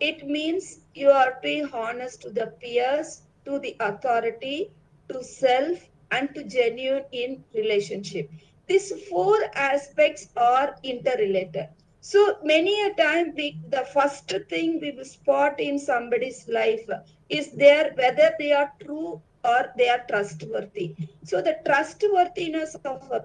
it means you are to be honest to the peers, to the authority, to self, and to genuine in relationship. These four aspects are interrelated. So many a time we the first thing we will spot in somebody's life is there whether they are true or they are trustworthy. So the trustworthiness of a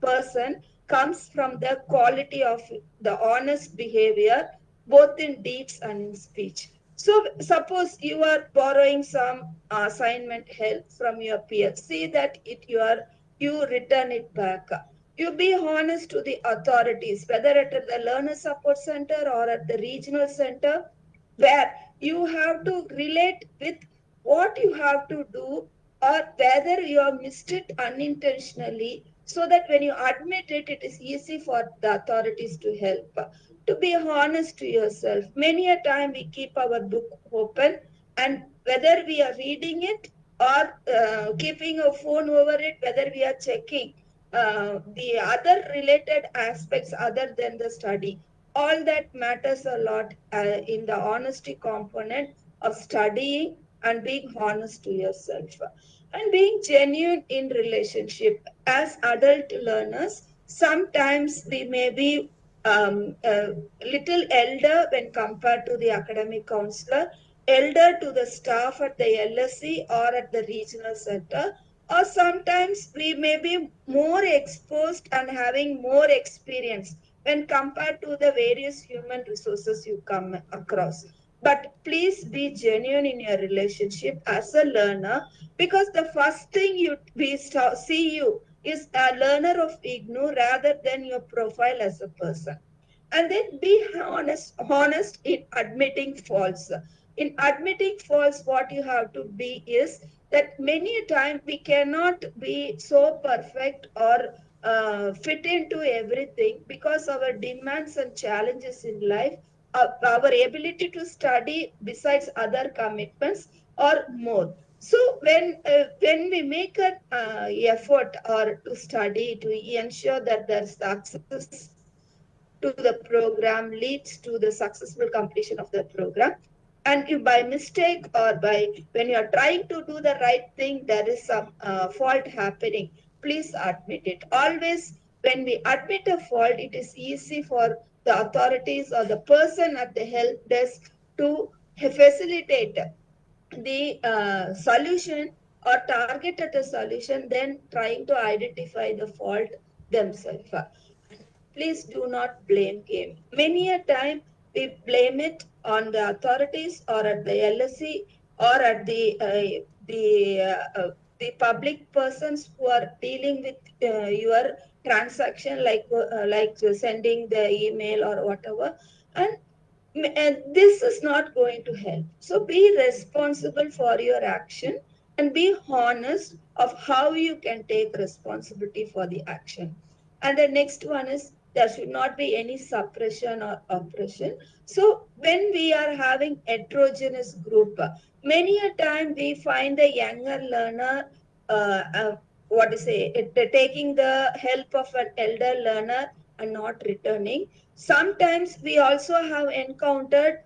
person comes from the quality of the honest behavior, both in deeds and in speech. So suppose you are borrowing some assignment help from your peer. See that it you are you return it back. You be honest to the authorities, whether at the learner support center or at the regional center, where you have to relate with what you have to do or whether you have missed it unintentionally so that when you admit it, it is easy for the authorities to help. To be honest to yourself, many a time we keep our book open, and whether we are reading it or uh, keeping a phone over it, whether we are checking uh, the other related aspects other than the study, all that matters a lot uh, in the honesty component of studying and being honest to yourself and being genuine in relationship. As adult learners sometimes we may be um, a little elder when compared to the academic counselor elder to the staff at the lsc or at the regional center or sometimes we may be more exposed and having more experience when compared to the various human resources you come across. But please be genuine in your relationship as a learner because the first thing you we see you is a learner of IGNOU rather than your profile as a person. And then be honest, honest in admitting faults. In admitting faults, what you have to be is that many a time we cannot be so perfect or uh, fit into everything because our demands and challenges in life, uh, our ability to study besides other commitments or more. So when uh, when we make an uh, effort or to study to ensure that the success to the program leads to the successful completion of the program, and if by mistake or by when you are trying to do the right thing, there is some uh, fault happening. Please admit it. Always when we admit a fault, it is easy for the authorities or the person at the help desk to facilitate the uh, solution or target at a solution then trying to identify the fault themselves. Please do not blame game. Many a time we blame it on the authorities or at the lsc or at the uh, the uh, uh, the public persons who are dealing with uh, your transaction like uh, like sending the email or whatever. And and this is not going to help. So be responsible for your action and be honest of how you can take responsibility for the action. And the next one is there should not be any suppression or oppression. So when we are having heterogeneous group, many a time we find the younger learner, uh, uh, what to say, it, taking the help of an elder learner not returning Sometimes we also have encountered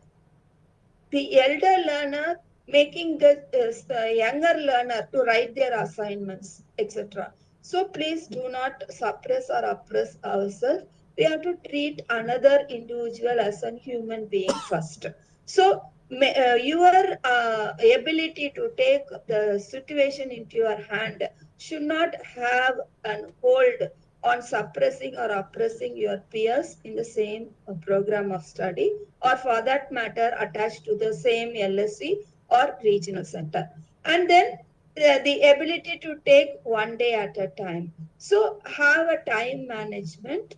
the elder learner making the, uh, younger learner to write their assignments, etc. So please do not suppress or oppress ourselves. We have to treat another individual as a human being first. So uh, your uh, ability to take the situation into your hand should not have an hold on suppressing or oppressing your peers in the same uh, program of study or for that matter attached to the same LSC or regional center. And then uh, the ability to take one day at a time. So have a time management.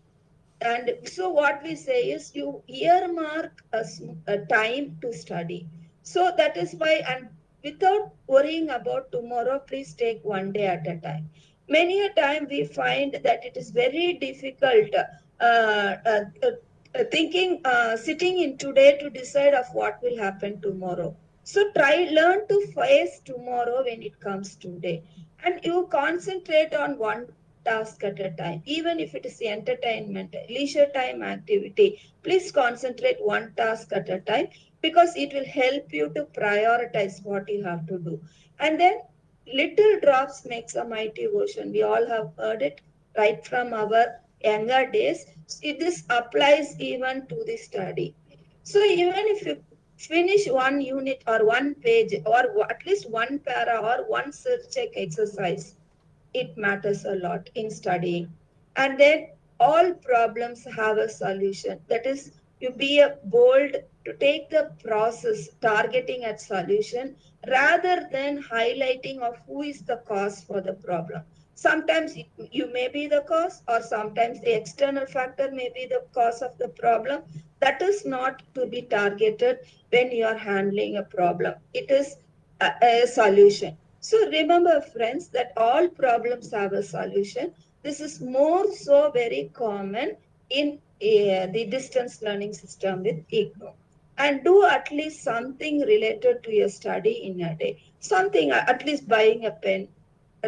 And so what we say is you earmark a, a time to study. So that is why, and without worrying about tomorrow, please take one day at a time many a time we find that it is very difficult uh, uh, uh, thinking uh, sitting in today to decide of what will happen tomorrow. So try learn to face tomorrow when it comes today. And you concentrate on one task at a time. Even if it is the entertainment leisure time activity please concentrate one task at a time because it will help you to prioritize what you have to do. And then little drops makes a mighty ocean. We all have heard it right from our younger days. this applies even to the study. So even if you finish one unit or one page or at least one para or one search check exercise, it matters a lot in studying. And then all problems have a solution. That is, you be a bold to take the process targeting at solution rather than highlighting of who is the cause for the problem. Sometimes you may be the cause or sometimes the external factor may be the cause of the problem. That is not to be targeted when you are handling a problem. It is a, a solution. So remember friends that all problems have a solution. This is more so very common in uh, the distance learning system with IGNOU and do at least something related to your study in a day. Something, uh, at least buying a pen,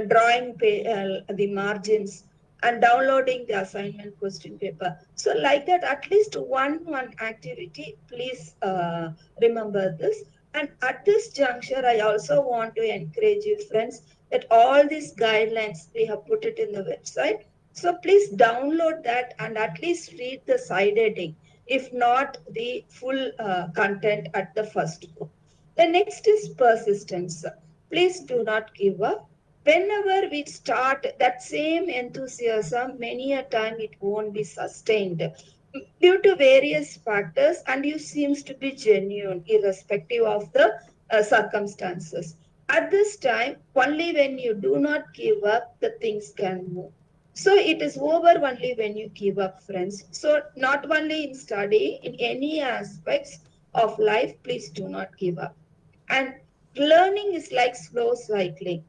drawing uh, the margins, and downloading the assignment question paper. So like that, at least one one activity, please uh, remember this. And at this juncture, I also want to encourage you friends that all these guidelines, we have put it in the website. So please download that and at least read the side heading if not the full uh, content at the first go. The next is persistence. Please do not give up. whenever we start that same enthusiasm, many a time it won't be sustained due to various factors and you seems to be genuine irrespective of the uh, circumstances. At this time, only when you do not give up, the things can move. So it is over only when you give up, friends. So not only in study, in any aspects of life, please do not give up. And learning is like slow cycling.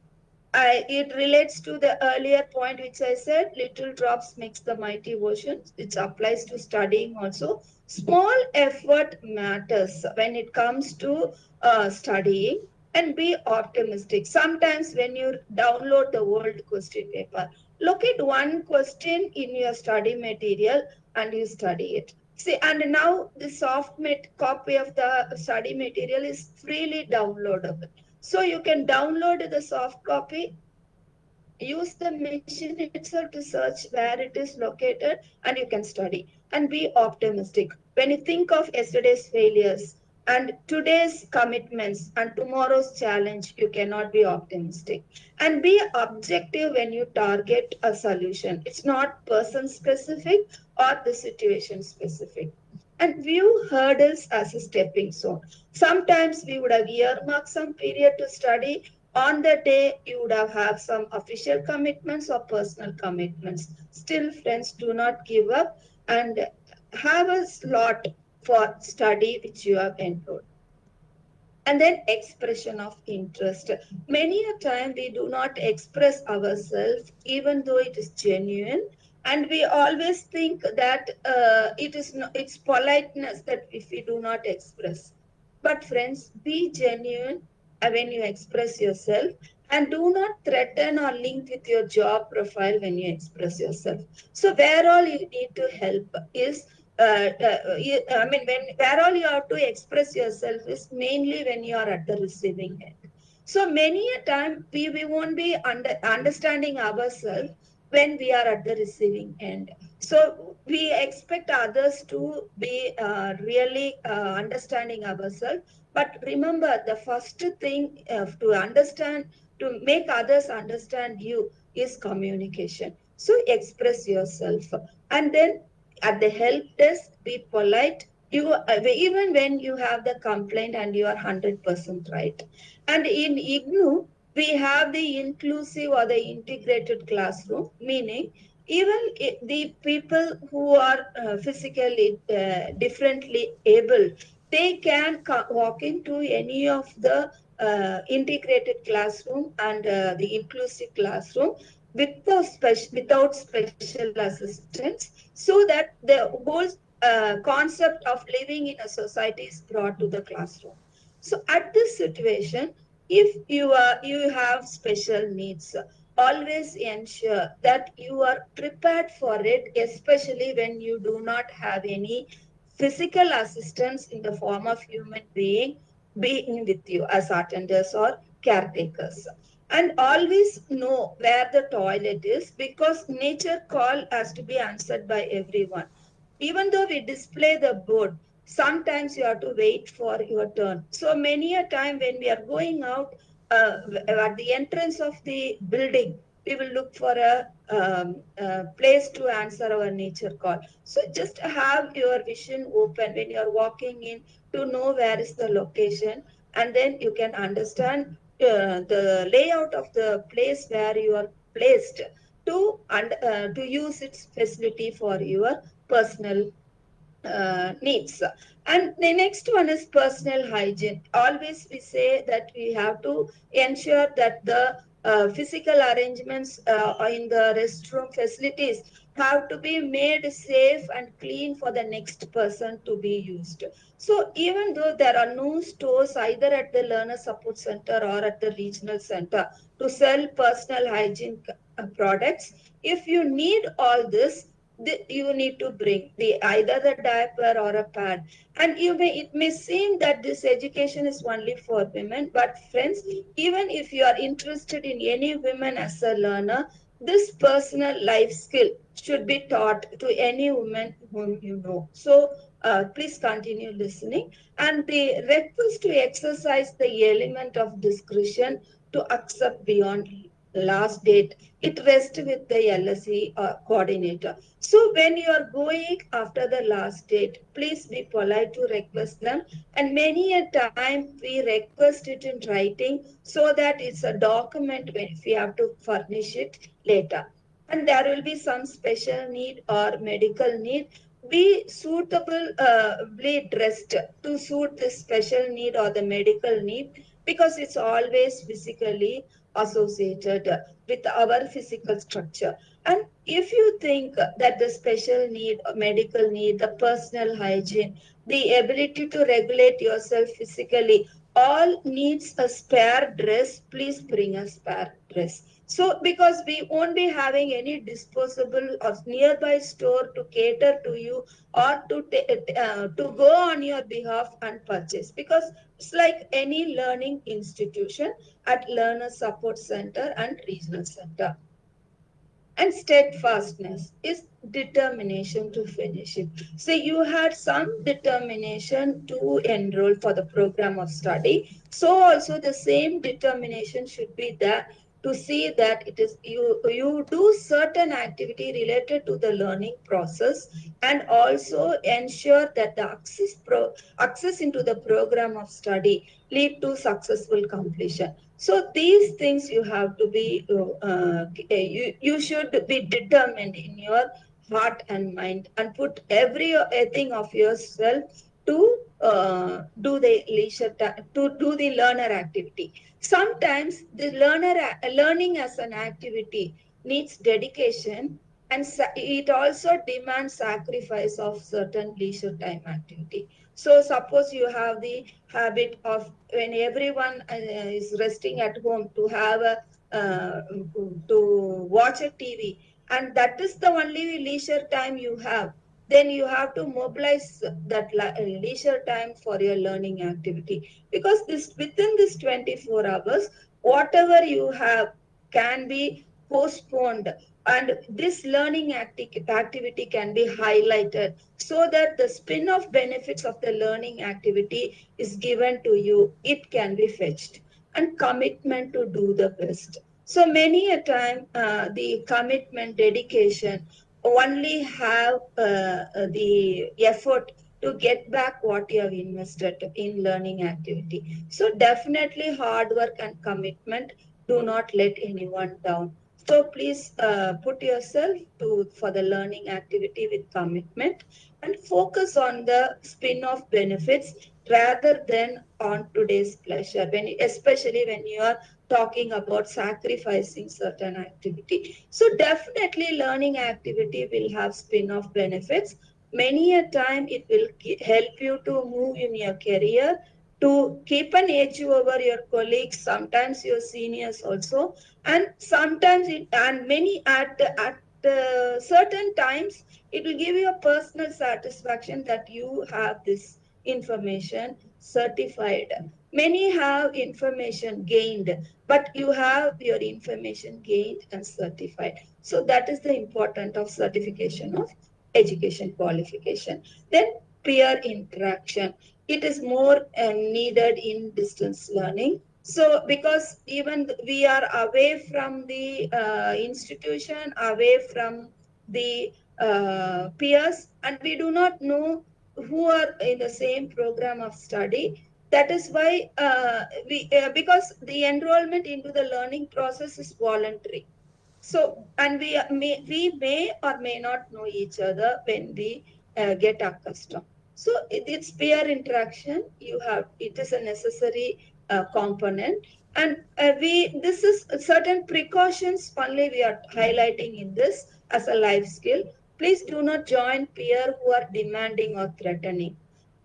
I, it relates to the earlier point which I said, little drops makes the mighty ocean. It applies to studying also. Small effort matters when it comes to uh, studying and be optimistic. Sometimes when you download the world question paper, look at one question in your study material and you study it. See, and now the soft copy of the study material is freely downloadable. So you can download the soft copy, use the machine itself to search where it is located, and you can study and be optimistic. When you think of yesterday's failures and today's commitments and tomorrow's challenge, you cannot be optimistic. And be objective when you target a solution. It's not person specific or the situation specific and view hurdles as a stepping stone. Sometimes we would have earmarked some period to study. On the day, you would have had some official commitments or personal commitments. Still, friends, do not give up and have a slot for study which you have enrolled. And then expression of interest. Many a time we do not express ourselves even though it is genuine and we always think that uh, it is no, it's politeness that if we do not express but friends be genuine when you express yourself and do not threaten or link with your job profile when you express yourself so where all you need to help is you, i mean when where all you have to express yourself is mainly when you are at the receiving end so many a time we, we won't be under, understanding ourselves when we are at the receiving end. So we expect others to be uh, really uh, understanding ourselves. But remember, the first thing uh, to understand, to make others understand you is communication. So express yourself. And then at the help desk, be polite. You uh, even when you have the complaint and you are 100% right. And in IGNOU, we have the inclusive or the integrated classroom, meaning even the people who are uh, physically uh, differently able, they can walk into any of the uh, integrated classroom and uh, the inclusive classroom without special, without special assistance so that the whole uh, concept of living in a society is brought to the classroom. So at this situation, if you are you have special needs always ensure that you are prepared for it especially when you do not have any physical assistance in the form of human being being with you as attenders or caretakers and always know where the toilet is because nature call has to be answered by everyone even though we display the board sometimes you have to wait for your turn. So many a time when we are going out uh, at the entrance of the building, we will look for a, um, a, place to answer our nature call. So just have your vision open when you are walking in to know where is the location and then you can understand uh, the layout of the place where you are placed to, and, uh, to use its facility for your personal uh, needs. And the next one is personal hygiene. Always we say that we have to ensure that the uh, physical arrangements uh, in the restroom facilities have to be made safe and clean for the next person to be used. So even though there are no stores either at the learner support center or at the regional center to sell personal hygiene uh, products, if you need all this, the, you need to bring the either the diaper or a pad and you may it may seem that this education is only for women but friends even if you are interested in any women as a learner this personal life skill should be taught to any woman whom you know so uh, please continue listening and the request to exercise the element of discretion to accept beyond last date, it rests with the LSC uh, coordinator. So when you are going after the last date, please be polite to request them. And many a time we request it in writing so that it's a document when we have to furnish it later. And there will be some special need or medical need. Be suitably uh, dressed to suit the special need or the medical need because it's always physically associated with our physical structure. And if you think that the special need, medical need, the personal hygiene, the ability to regulate yourself physically, all needs a spare dress, please bring a spare dress. So because we won't be having any disposable or nearby store to cater to you or to, uh, to go on your behalf and purchase because it's like any learning institution at Learner Support Center and Regional Center. And steadfastness is determination to finish it. So you had some determination to enroll for the program of study. So also the same determination should be there to see that it is you you do certain activity related to the learning process and also ensure that the access pro access into the program of study lead to successful completion. So these things you have to be uh, you, you should be determined in your heart and mind and put every thing of yourself to uh, do the leisure to do the learner activity. Sometimes the learner learning as an activity needs dedication and it also demands sacrifice of certain leisure time activity. So suppose you have the habit of when everyone uh, is resting at home to have a uh, to watch a tv and that is the only leisure time you have then you have to mobilize that leisure time for your learning activity. Because this within this 24 hours whatever you have can be postponed. And this learning acti activity can be highlighted so that the spin-off benefits of the learning activity is given to you. It can be fetched. And commitment to do the best. So many a time uh, the commitment dedication only have uh, uh, the effort to get back what you have invested in learning activity. So definitely hard work and commitment. Do not let anyone down. So please uh, put yourself to for the learning activity with commitment and focus on the spin-off benefits rather than on today's pleasure. When especially when you are talking about sacrificing certain activity. So definitely learning activity will have spin-off benefits. Many a time it will help you to move in your career, to keep an edge over your colleagues, sometimes your seniors also, and sometimes it, and many at, at uh, certain times, it will give you a personal satisfaction that you have this information certified Many have information gained, but you have your information gained and certified. So that is the importance of certification of education qualification. Then peer interaction. It is more uh, needed in distance learning. So because even we are away from the uh, institution, away from the uh, peers, and we do not know who are in the same program of study that is why uh, we uh, because the enrollment into the learning process is voluntary. So and we may we may or may not know each other when we uh, get accustomed. So it, it's peer interaction. You have it is a necessary uh, component. And uh, we this is certain precautions only we are highlighting in this as a life skill. Please do not join peer who are demanding or threatening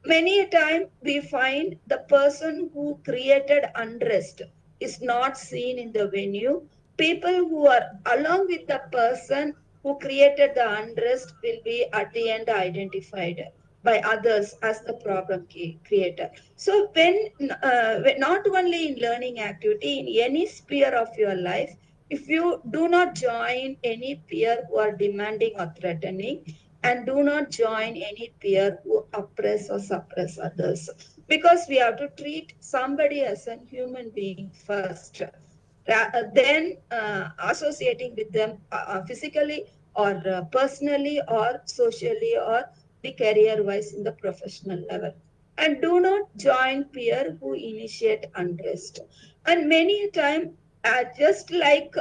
many a time we find the person who created unrest is not seen in the venue. People who are along with the person who created the unrest will be at the end identified by others as the problem creator. So when, uh, when not only in learning activity, in any sphere of your life, if you do not join any peer who are demanding or threatening, and do not join any peer who oppress or suppress others because we have to treat somebody as a human being first uh, than uh, associating with them uh, uh, physically or uh, personally or socially or the career wise in the professional level. And do not join peer who initiate unrest. And many a time, uh, just like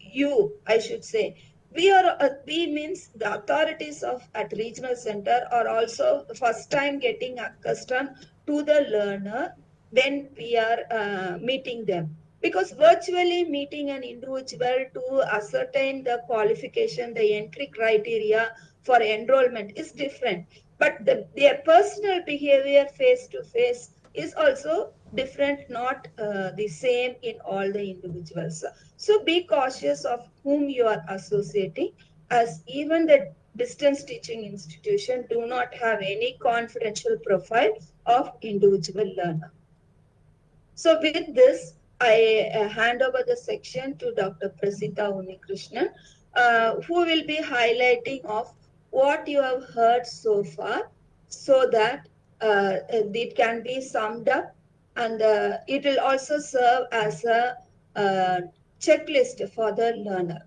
you, I should say, we are uh, we means the authorities of at regional center are also first time getting accustomed to the learner when we are uh, meeting them. Because virtually meeting an individual to ascertain the qualification the entry criteria for enrollment is different. But the, their personal behavior face to face is also different not uh, the same in all the individuals so be cautious of whom you are associating as even the distance teaching institution do not have any confidential profile of individual learner so with this I uh, hand over the section to Dr. Prasita Unnikrishnan, uh, who will be highlighting of what you have heard so far so that uh, it can be summed up and uh, it will also serve as a uh, checklist for the learner.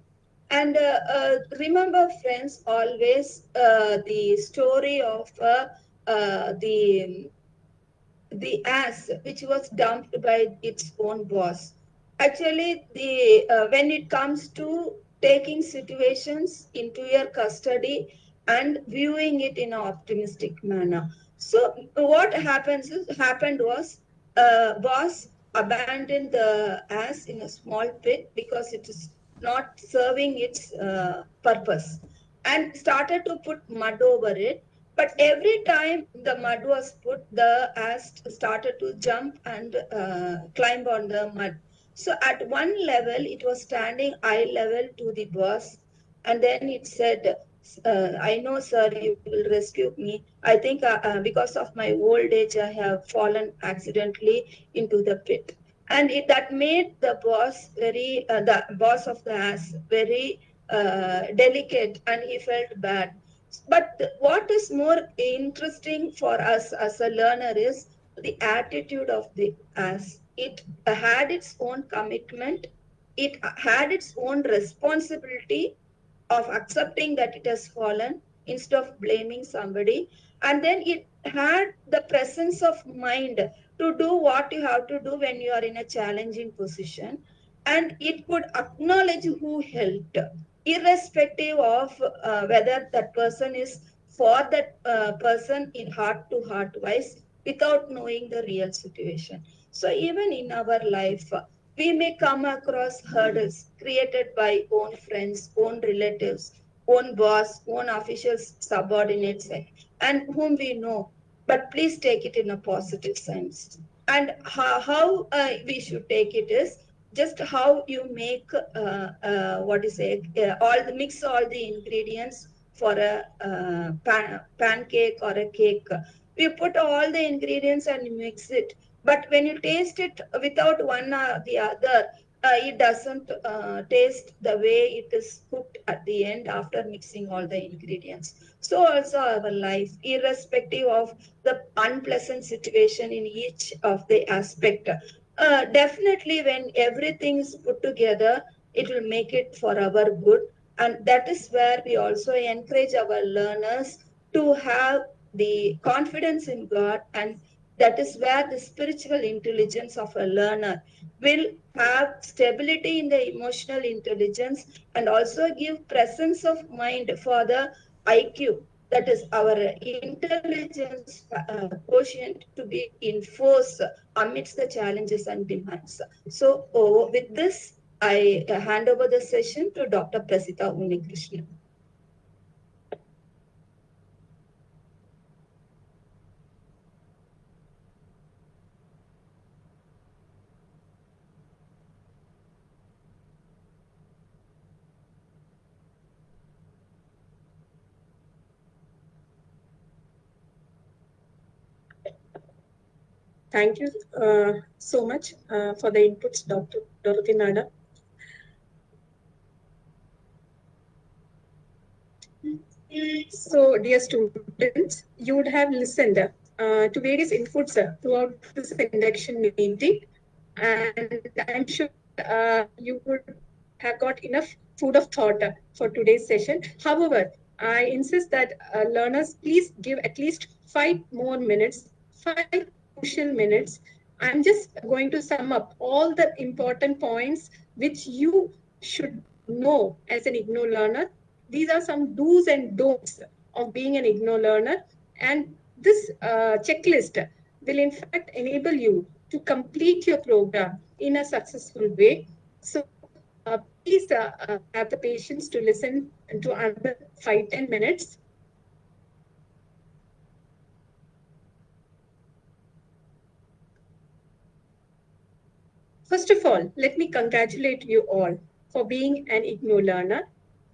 And uh, uh, remember, friends, always uh, the story of uh, the the ass which was dumped by its own boss actually the when it comes to taking situations into your custody and viewing it in an optimistic manner so what happens is happened was uh, boss abandoned the ass in a small pit because it is not serving its uh, purpose and started to put mud over it but every time the mud was put, the ass started to jump and uh, climb on the mud. So at one level, it was standing eye level to the boss. And then it said, uh, I know, sir, you will rescue me. I think uh, uh, because of my old age, I have fallen accidentally into the pit. And it, that made the boss very, uh, the boss of the ass very uh, delicate and he felt bad but what is more interesting for us as a learner is the attitude of the ass. it had its own commitment it had its own responsibility of accepting that it has fallen instead of blaming somebody and then it had the presence of mind to do what you have to do when you are in a challenging position and it could acknowledge who helped irrespective of uh, whether that person is for that uh, person in heart to heart wise without knowing the real situation. So even in our life, we may come across hurdles created by own friends, own relatives, own boss, own officials, subordinates, and whom we know. But please take it in a positive sense. And how, how uh, we should take it is just how you make uh, uh, what is it uh, all the mix all the ingredients for a uh, pan, pancake or a cake We put all the ingredients and mix it but when you taste it without one or the other uh, it doesn't uh, taste the way it is cooked at the end after mixing all the ingredients. So also our life irrespective of the unpleasant situation in each of the aspect. Uh, definitely when everything is put together it will make it for our good. And that is where we also encourage our learners to have the confidence in god and that is where the spiritual intelligence of a learner will have stability in the emotional intelligence and also give presence of mind for the iq that is our intelligence uh, quotient to be enforced amidst the challenges and demands. So oh, with this, I hand over the session to Dr. Prasita Unnikrishnan. Thank you uh, so much uh, for the inputs, Dr. Dorothy Nada. So, dear students, you would have listened uh, to various inputs uh, throughout this induction meeting. and I'm sure uh, you would have got enough food of thought for today's session. However, I insist that uh, learners please give at least five more minutes, five crucial minutes. I'm just going to sum up all the important points which you should know as an IGNOU learner. These are some do's and don'ts of being an IGNOU learner. And this uh, checklist will in fact enable you to complete your program in a successful way. So uh, please uh, uh, have the patience to listen to another five ten minutes. First of all, let me congratulate you all for being an IGNOU learner.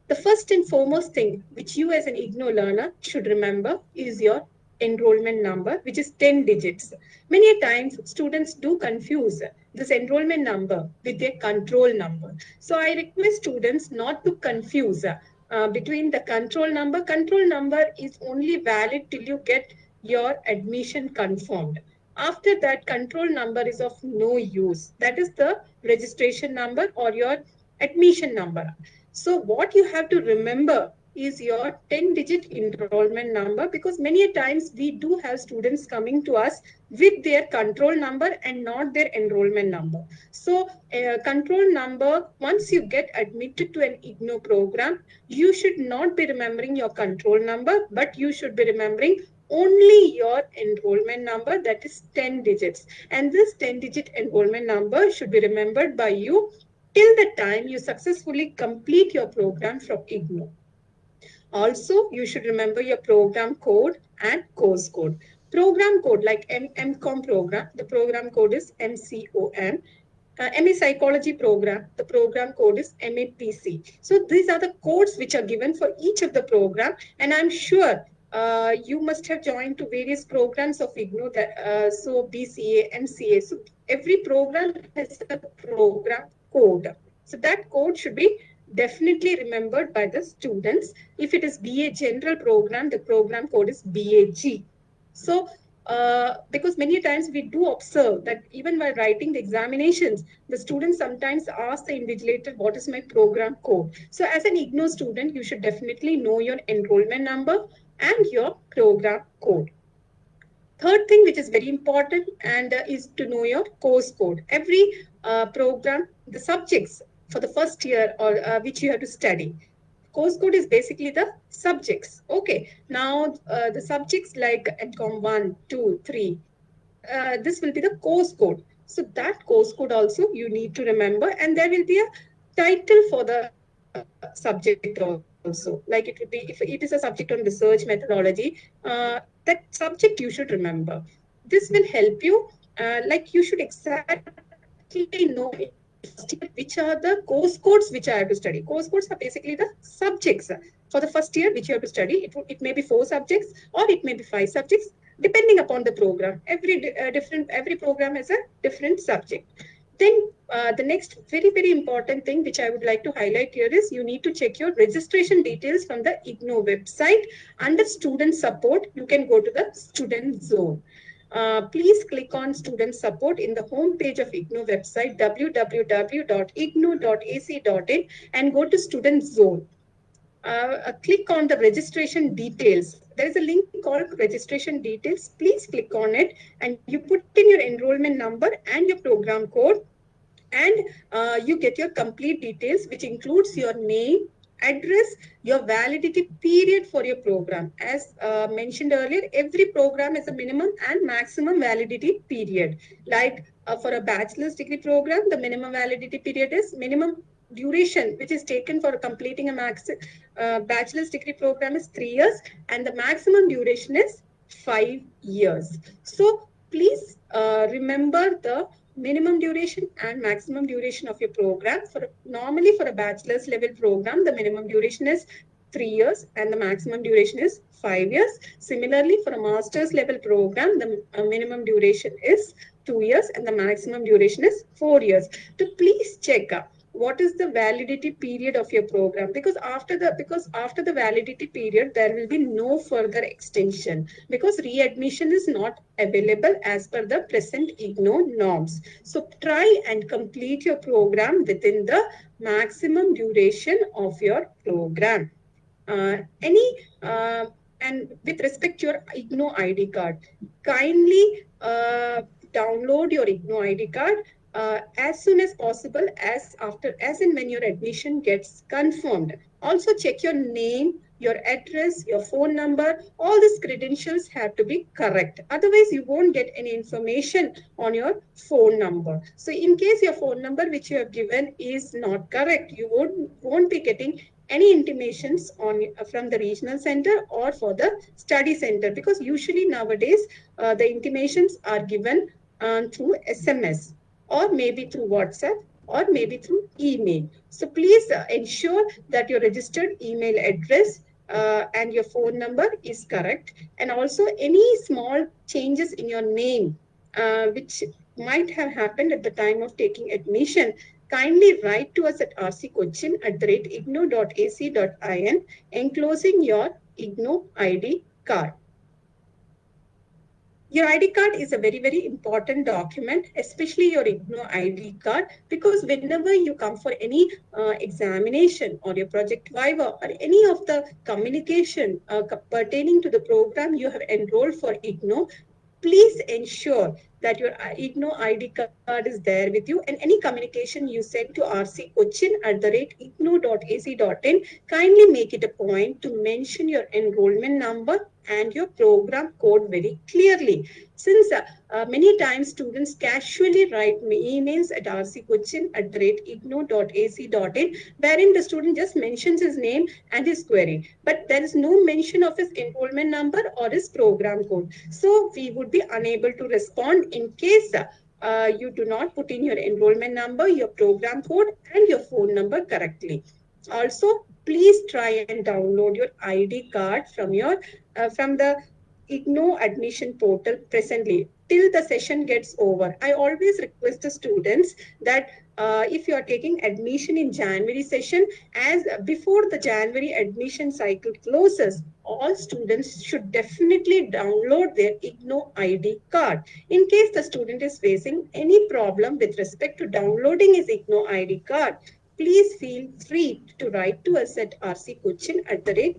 The first and foremost thing which you as an IGNOU learner should remember is your enrollment number, which is 10 digits. Many times students do confuse this enrollment number with their control number. So I request students not to confuse uh, between the control number. Control number is only valid till you get your admission confirmed. After that, control number is of no use. That is the registration number or your admission number. So what you have to remember is your 10 digit enrollment number because many times we do have students coming to us with their control number and not their enrollment number. So uh, control number, once you get admitted to an IGNOU program, you should not be remembering your control number, but you should be remembering only your enrollment number that is 10 digits. And this 10 digit enrollment number should be remembered by you till the time you successfully complete your program from IGNOU. Also, you should remember your program code and course code. Program code like MCOM program, the program code is MCOM. Uh, MA Psychology program, the program code is MAPC. So these are the codes which are given for each of the program. And I'm sure uh, you must have joined to various programs of IGNOU, that, uh, so BCA, MCA. So every program has a program code. So that code should be definitely remembered by the students. If it is BA general program, the program code is BAG. So uh, because many times we do observe that even while writing the examinations, the students sometimes ask the invigilator, what is my program code? So as an IGNOU student, you should definitely know your enrollment number and your program code. Third thing, which is very important and uh, is to know your course code. Every uh, program, the subjects for the first year or uh, which you have to study. Course code is basically the subjects. Okay, now uh, the subjects like MCOM 1, 2, 3, uh, this will be the course code. So that course code also you need to remember and there will be a title for the uh, subject also. Like it would be, if it is a subject on research methodology, uh, that subject you should remember. This will help you, uh, like you should exactly know which are the course codes which I have to study. Course codes are basically the subjects for the first year which you have to study. It, it may be four subjects or it may be five subjects depending upon the program. Every uh, different every program has a different subject. Then uh, the next very, very important thing which I would like to highlight here is you need to check your registration details from the IGNOU website. Under student support, you can go to the student zone. Uh, please click on student support in the home page of IGNOU website www.ignou.ac.in and go to student zone. Uh, uh, click on the registration details. There is a link called registration details. Please click on it and you put in your enrollment number and your program code and uh, you get your complete details which includes your name, address, your validity period for your program. As uh, mentioned earlier, every program has a minimum and maximum validity period. Like uh, for a bachelor's degree program, the minimum validity period is minimum duration which is taken for completing a max uh, bachelor's degree program is three years and the maximum duration is five years. So please uh, remember the minimum duration and maximum duration of your program. For Normally for a bachelor's level program, the minimum duration is three years and the maximum duration is five years. Similarly, for a master's level program, the uh, minimum duration is two years and the maximum duration is four years. To please check what is the validity period of your program? Because after the because after the validity period there will be no further extension because readmission is not available as per the present IGNOU norms. So try and complete your program within the maximum duration of your program. Uh, any uh, and with respect to your IGNOU ID card kindly uh, download your IGNOU ID card uh, as soon as possible as after as and when your admission gets confirmed. Also check your name your address your phone number. All these credentials have to be correct. Otherwise you won't get any information on your phone number. So in case your phone number which you have given is not correct you won't won't be getting any intimations on from the regional center or for the study center. Because usually nowadays uh, the intimations are given uh, through sms or maybe through WhatsApp or maybe through email. So please uh, ensure that your registered email address uh, and your phone number is correct. And also any small changes in your name, uh, which might have happened at the time of taking admission, kindly write to us at rccochin at the rate ignou.ac.in enclosing your IGNOU ID card. Your ID card is a very, very important document, especially your IGNOU ID card, because whenever you come for any uh, examination or your project viva or any of the communication uh, pertaining to the program you have enrolled for IGNOU, please ensure that your IGNOU ID card is there with you. And any communication you send to rccochin at the rate ignou.ac.in, kindly make it a point to mention your enrollment number and your program code very clearly. Since uh, uh, many times students casually write me emails at rccochin at the rate ignou.ac.in, wherein the student just mentions his name and his query, but there is no mention of his enrollment number or his program code. So we would be unable to respond in case uh, you do not put in your enrollment number, your program code and your phone number correctly. Also, please try and download your ID card from your uh, from the IGNOU admission portal presently till the session gets over. I always request the students that uh, if you are taking admission in January session, as before the January admission cycle closes, all students should definitely download their IGNOU ID card. In case the student is facing any problem with respect to downloading his IGNOU ID card, please feel free to write to us at rccochin at the rate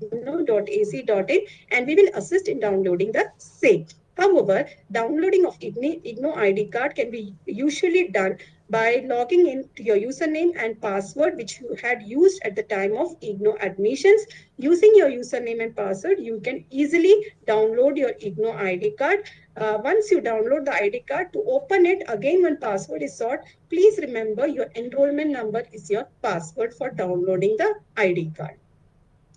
ignou.ac.in and we will assist in downloading the same. However, downloading of IGNOU ID card can be usually done by logging in to your username and password which you had used at the time of IGNOU admissions. Using your username and password, you can easily download your IGNOU ID card. Uh, once you download the ID card, to open it, again when password is sought, please remember your enrollment number is your password for downloading the ID card.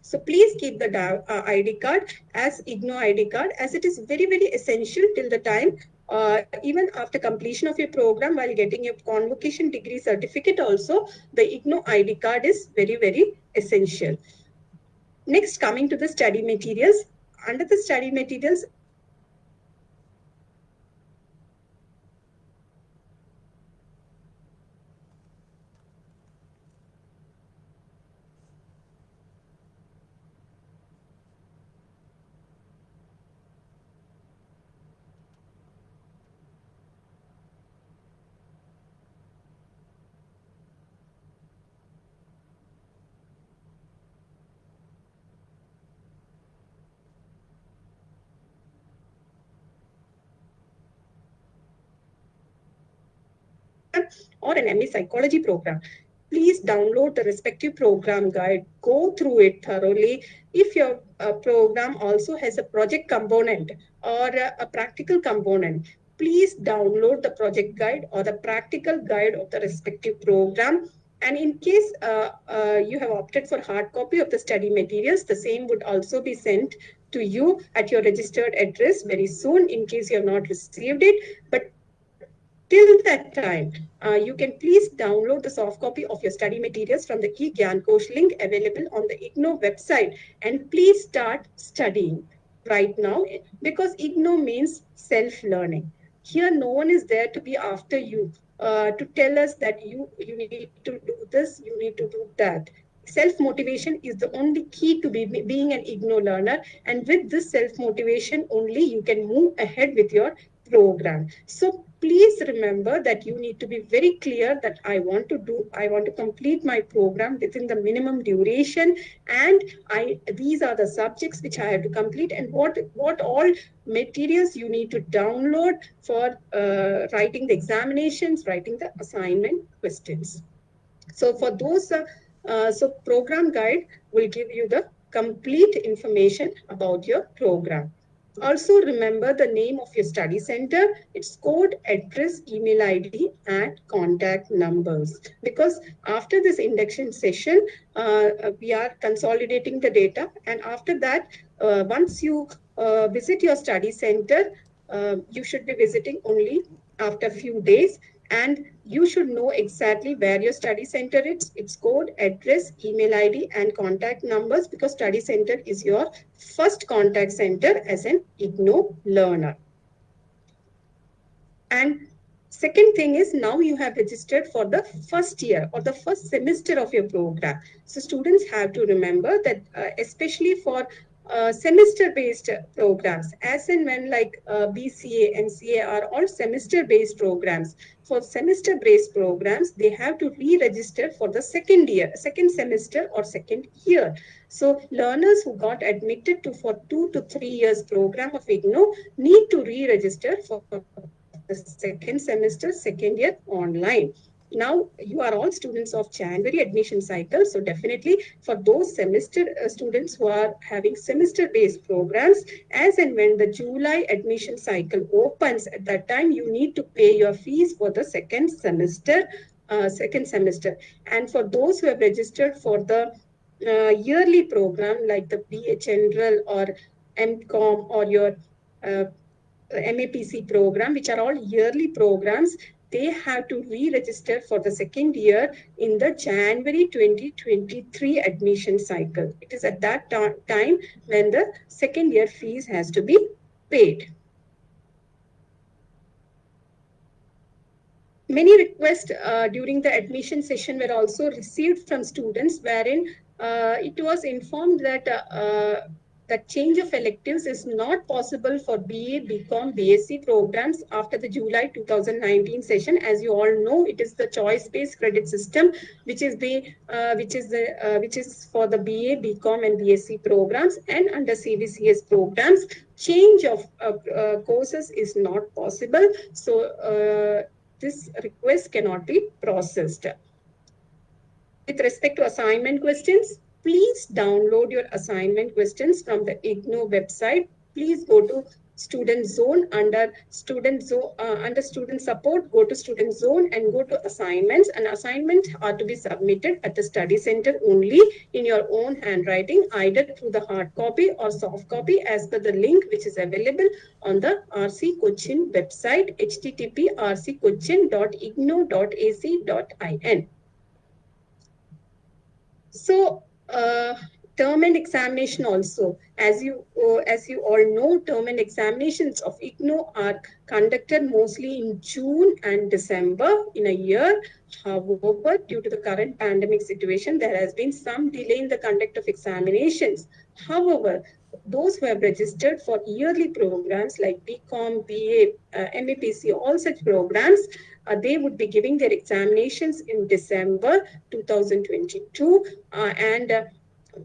So please keep the uh, ID card as IGNOU ID card as it is very, very essential till the time uh, even after completion of your program while getting your convocation degree certificate also, the IGNOU ID card is very, very essential. Next, coming to the study materials. Under the study materials, or an MA psychology program, please download the respective program guide, go through it thoroughly. If your uh, program also has a project component or a, a practical component, please download the project guide or the practical guide of the respective program. And in case uh, uh, you have opted for hard copy of the study materials, the same would also be sent to you at your registered address very soon in case you have not received it. But Till that time, uh, you can please download the soft copy of your study materials from the eGyanKosh link available on the IGNOU website and please start studying right now because IGNOU means self-learning. Here, no one is there to be after you uh, to tell us that you, you need to do this, you need to do that. Self-motivation is the only key to be, being an IGNOU learner. And with this self-motivation only, you can move ahead with your program. So please remember that you need to be very clear that I want to do, I want to complete my program within the minimum duration. And I these are the subjects which I have to complete and what, what all materials you need to download for uh, writing the examinations, writing the assignment questions. So for those, uh, uh, so program guide will give you the complete information about your program. Also remember the name of your study center, its code, address, email ID, and contact numbers. Because after this induction session, uh, we are consolidating the data. And after that, uh, once you uh, visit your study center, uh, you should be visiting only after a few days and you should know exactly where your study center is, its code, address, email ID, and contact numbers because study center is your first contact center as an IGNOU learner. And second thing is now you have registered for the first year or the first semester of your program. So students have to remember that uh, especially for uh, semester-based programs, as and when like uh, BCA, MCA are all semester-based programs. For semester-based programs, they have to re-register for the second year, second semester or second year. So learners who got admitted to for two to three years program of IGNOU need to re-register for the second semester, second year online now you are all students of January admission cycle. So definitely for those semester uh, students who are having semester based programs, as and when the July admission cycle opens at that time, you need to pay your fees for the second semester, uh, second semester. And for those who have registered for the uh, yearly program like the BA General or MCOM or your uh, MAPC program, which are all yearly programs, they have to re-register for the second year in the January 2023 admission cycle. It is at that time when the second year fees has to be paid. Many requests uh, during the admission session were also received from students wherein uh, it was informed that uh, that change of electives is not possible for BA, BCom, BSc programs after the July 2019 session. As you all know, it is the choice-based credit system, which is the uh, which is the uh, which is for the BA, BCom, and BSc programs, and under CBCS programs, change of uh, uh, courses is not possible. So uh, this request cannot be processed. With respect to assignment questions, please download your assignment questions from the IGNOU website. Please go to student zone under student zone uh, under student support go to student zone and go to assignments and assignments are to be submitted at the study center only in your own handwriting either through the hard copy or soft copy as per the link which is available on the rc cochin website http rccochin.ignou.ac.in so uh, term and examination also. As you uh, as you all know, term and examinations of IGNOU are conducted mostly in June and December in a year. However, due to the current pandemic situation, there has been some delay in the conduct of examinations. However, those who have registered for yearly programs like BCom, BA, uh, MAPC, all such programs, uh, they would be giving their examinations in December 2022. Uh, and uh,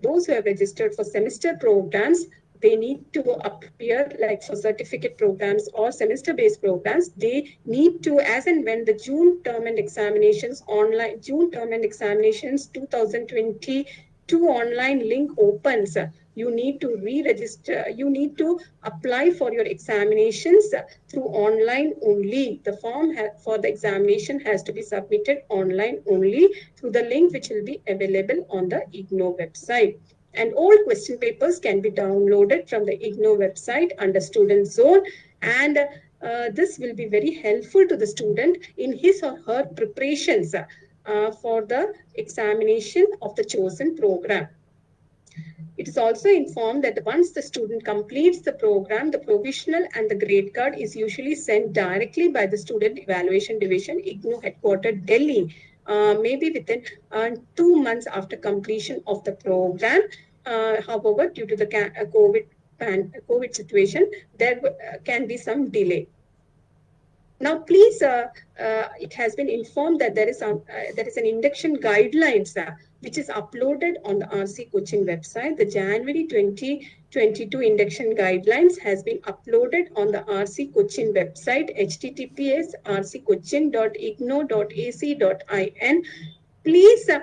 those who have registered for semester programs, they need to appear like for certificate programs or semester-based programs. They need to, as and when the June term and examinations online, June term and examinations 2022 online link opens, you need to re-register, you need to apply for your examinations through online only. The form for the examination has to be submitted online only through the link which will be available on the IGNOU website. And all question papers can be downloaded from the IGNOU website under student zone. And uh, this will be very helpful to the student in his or her preparations uh, for the examination of the chosen program. It is also informed that once the student completes the program, the provisional and the grade card is usually sent directly by the Student Evaluation Division, IGNOU headquartered Delhi, uh, maybe within uh, two months after completion of the program. Uh, however, due to the uh, COVID, COVID situation, there uh, can be some delay. Now, please, uh, uh, it has been informed that there is, a, uh, there is an induction guidelines uh, which is uploaded on the RC Cochin website. The January 2022 induction guidelines has been uploaded on the RC Cochin website, https rccochin.ignou.ac.in. Please uh,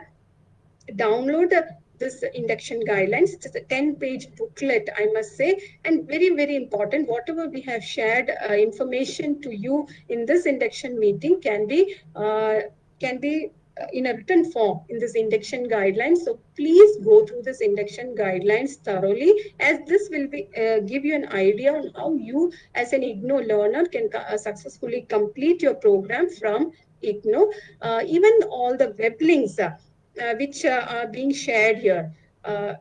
download the this induction guidelines. It's a 10 page booklet, I must say, and very, very important. Whatever we have shared uh, information to you in this induction meeting can be, uh, can be uh, in a written form in this induction guidelines. So please go through this induction guidelines thoroughly as this will be uh, give you an idea on how you as an IGNOU learner can uh, successfully complete your program from IGNOU. Uh, even all the web links uh, which uh, are being shared here. Uh,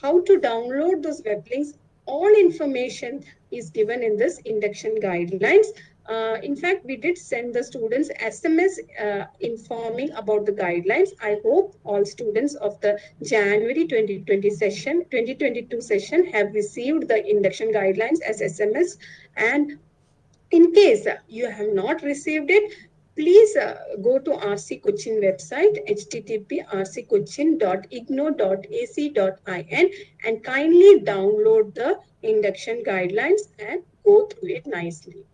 how to download those web links, all information is given in this induction guidelines. Uh, in fact, we did send the students SMS uh, informing about the guidelines. I hope all students of the January 2020 session, 2022 session have received the induction guidelines as SMS. And in case you have not received it, please uh, go to RC Cochin website, http rccochin.ignou.ac.in and kindly download the induction guidelines and go through it nicely.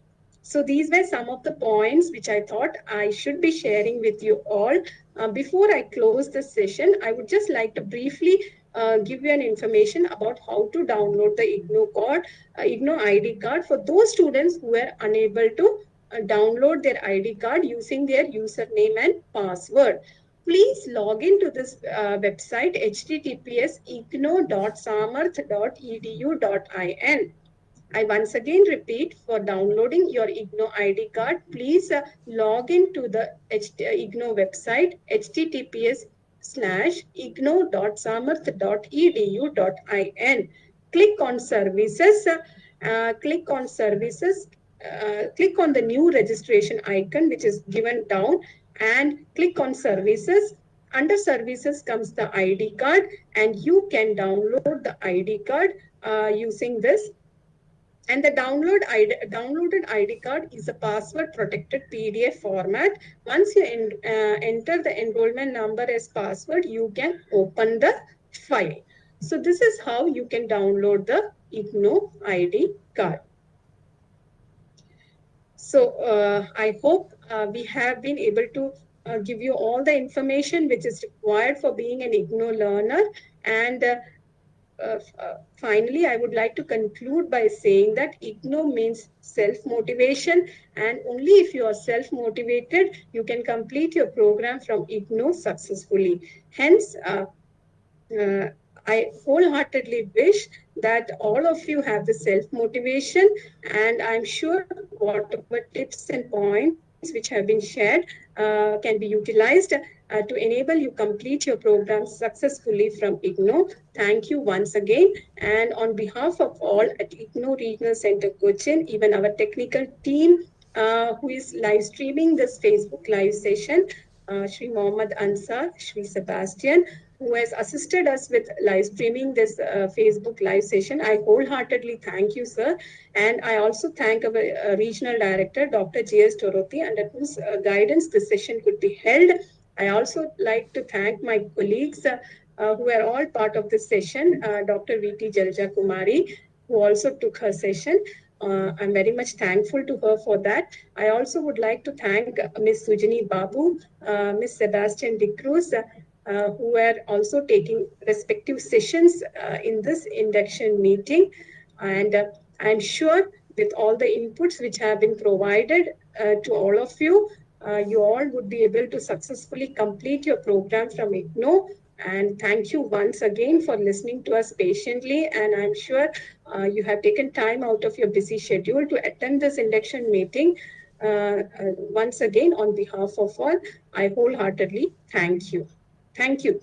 So these were some of the points which I thought I should be sharing with you all. Uh, before I close the session, I would just like to briefly uh, give you an information about how to download the IGNOU card, uh, IGNOU ID card for those students who were unable to download their ID card using their username and password. Please log into this uh, website https ignou.samarth.edu.in. I once again repeat for downloading your IGNOU ID card, please uh, log into the IGNOU website https slash ignou.samarth.edu.in. Click on services, uh, click on services uh, click on the new registration icon, which is given down and click on services. Under services comes the ID card and you can download the ID card uh, using this. And the download ID, downloaded ID card is a password protected PDF format. Once you uh, enter the enrollment number as password, you can open the file. So this is how you can download the IGNOU ID card. So uh, I hope uh, we have been able to uh, give you all the information which is required for being an IGNOU learner. And uh, uh, uh, finally, I would like to conclude by saying that IGNOU means self-motivation and only if you are self-motivated, you can complete your program from IGNOU successfully. Hence, I wholeheartedly wish that all of you have the self-motivation and I'm sure whatever tips and points which have been shared uh, can be utilized uh, to enable you complete your program successfully from IGNOU. Thank you once again. And on behalf of all at IGNOU Regional Center Cochin, even our technical team uh, who is live streaming this Facebook live session, uh, Sri Mohammad Ansar, Sri Sebastian, who has assisted us with live streaming this uh, Facebook live session. I wholeheartedly thank you, sir. And I also thank our uh, regional director, Dr. J.S. Toroti, under whose uh, guidance this session could be held. I also like to thank my colleagues uh, uh, who are all part of this session, Dr. V.T. Jalja Kumari, who also took her session. Uh, I'm very much thankful to her for that. I also would like to thank Ms. Sujani Babu, uh, Ms. Sebastian De Cruz, uh, who are also taking respective sessions uh, in this induction meeting. And uh, I'm sure with all the inputs which have been provided to all of you, you all would be able to successfully complete your program from IGNOU and thank you once again for listening to us patiently. And I'm sure uh, you have taken time out of your busy schedule to attend this induction meeting. Uh, uh, once again, on behalf of all, I wholeheartedly thank you. Thank you.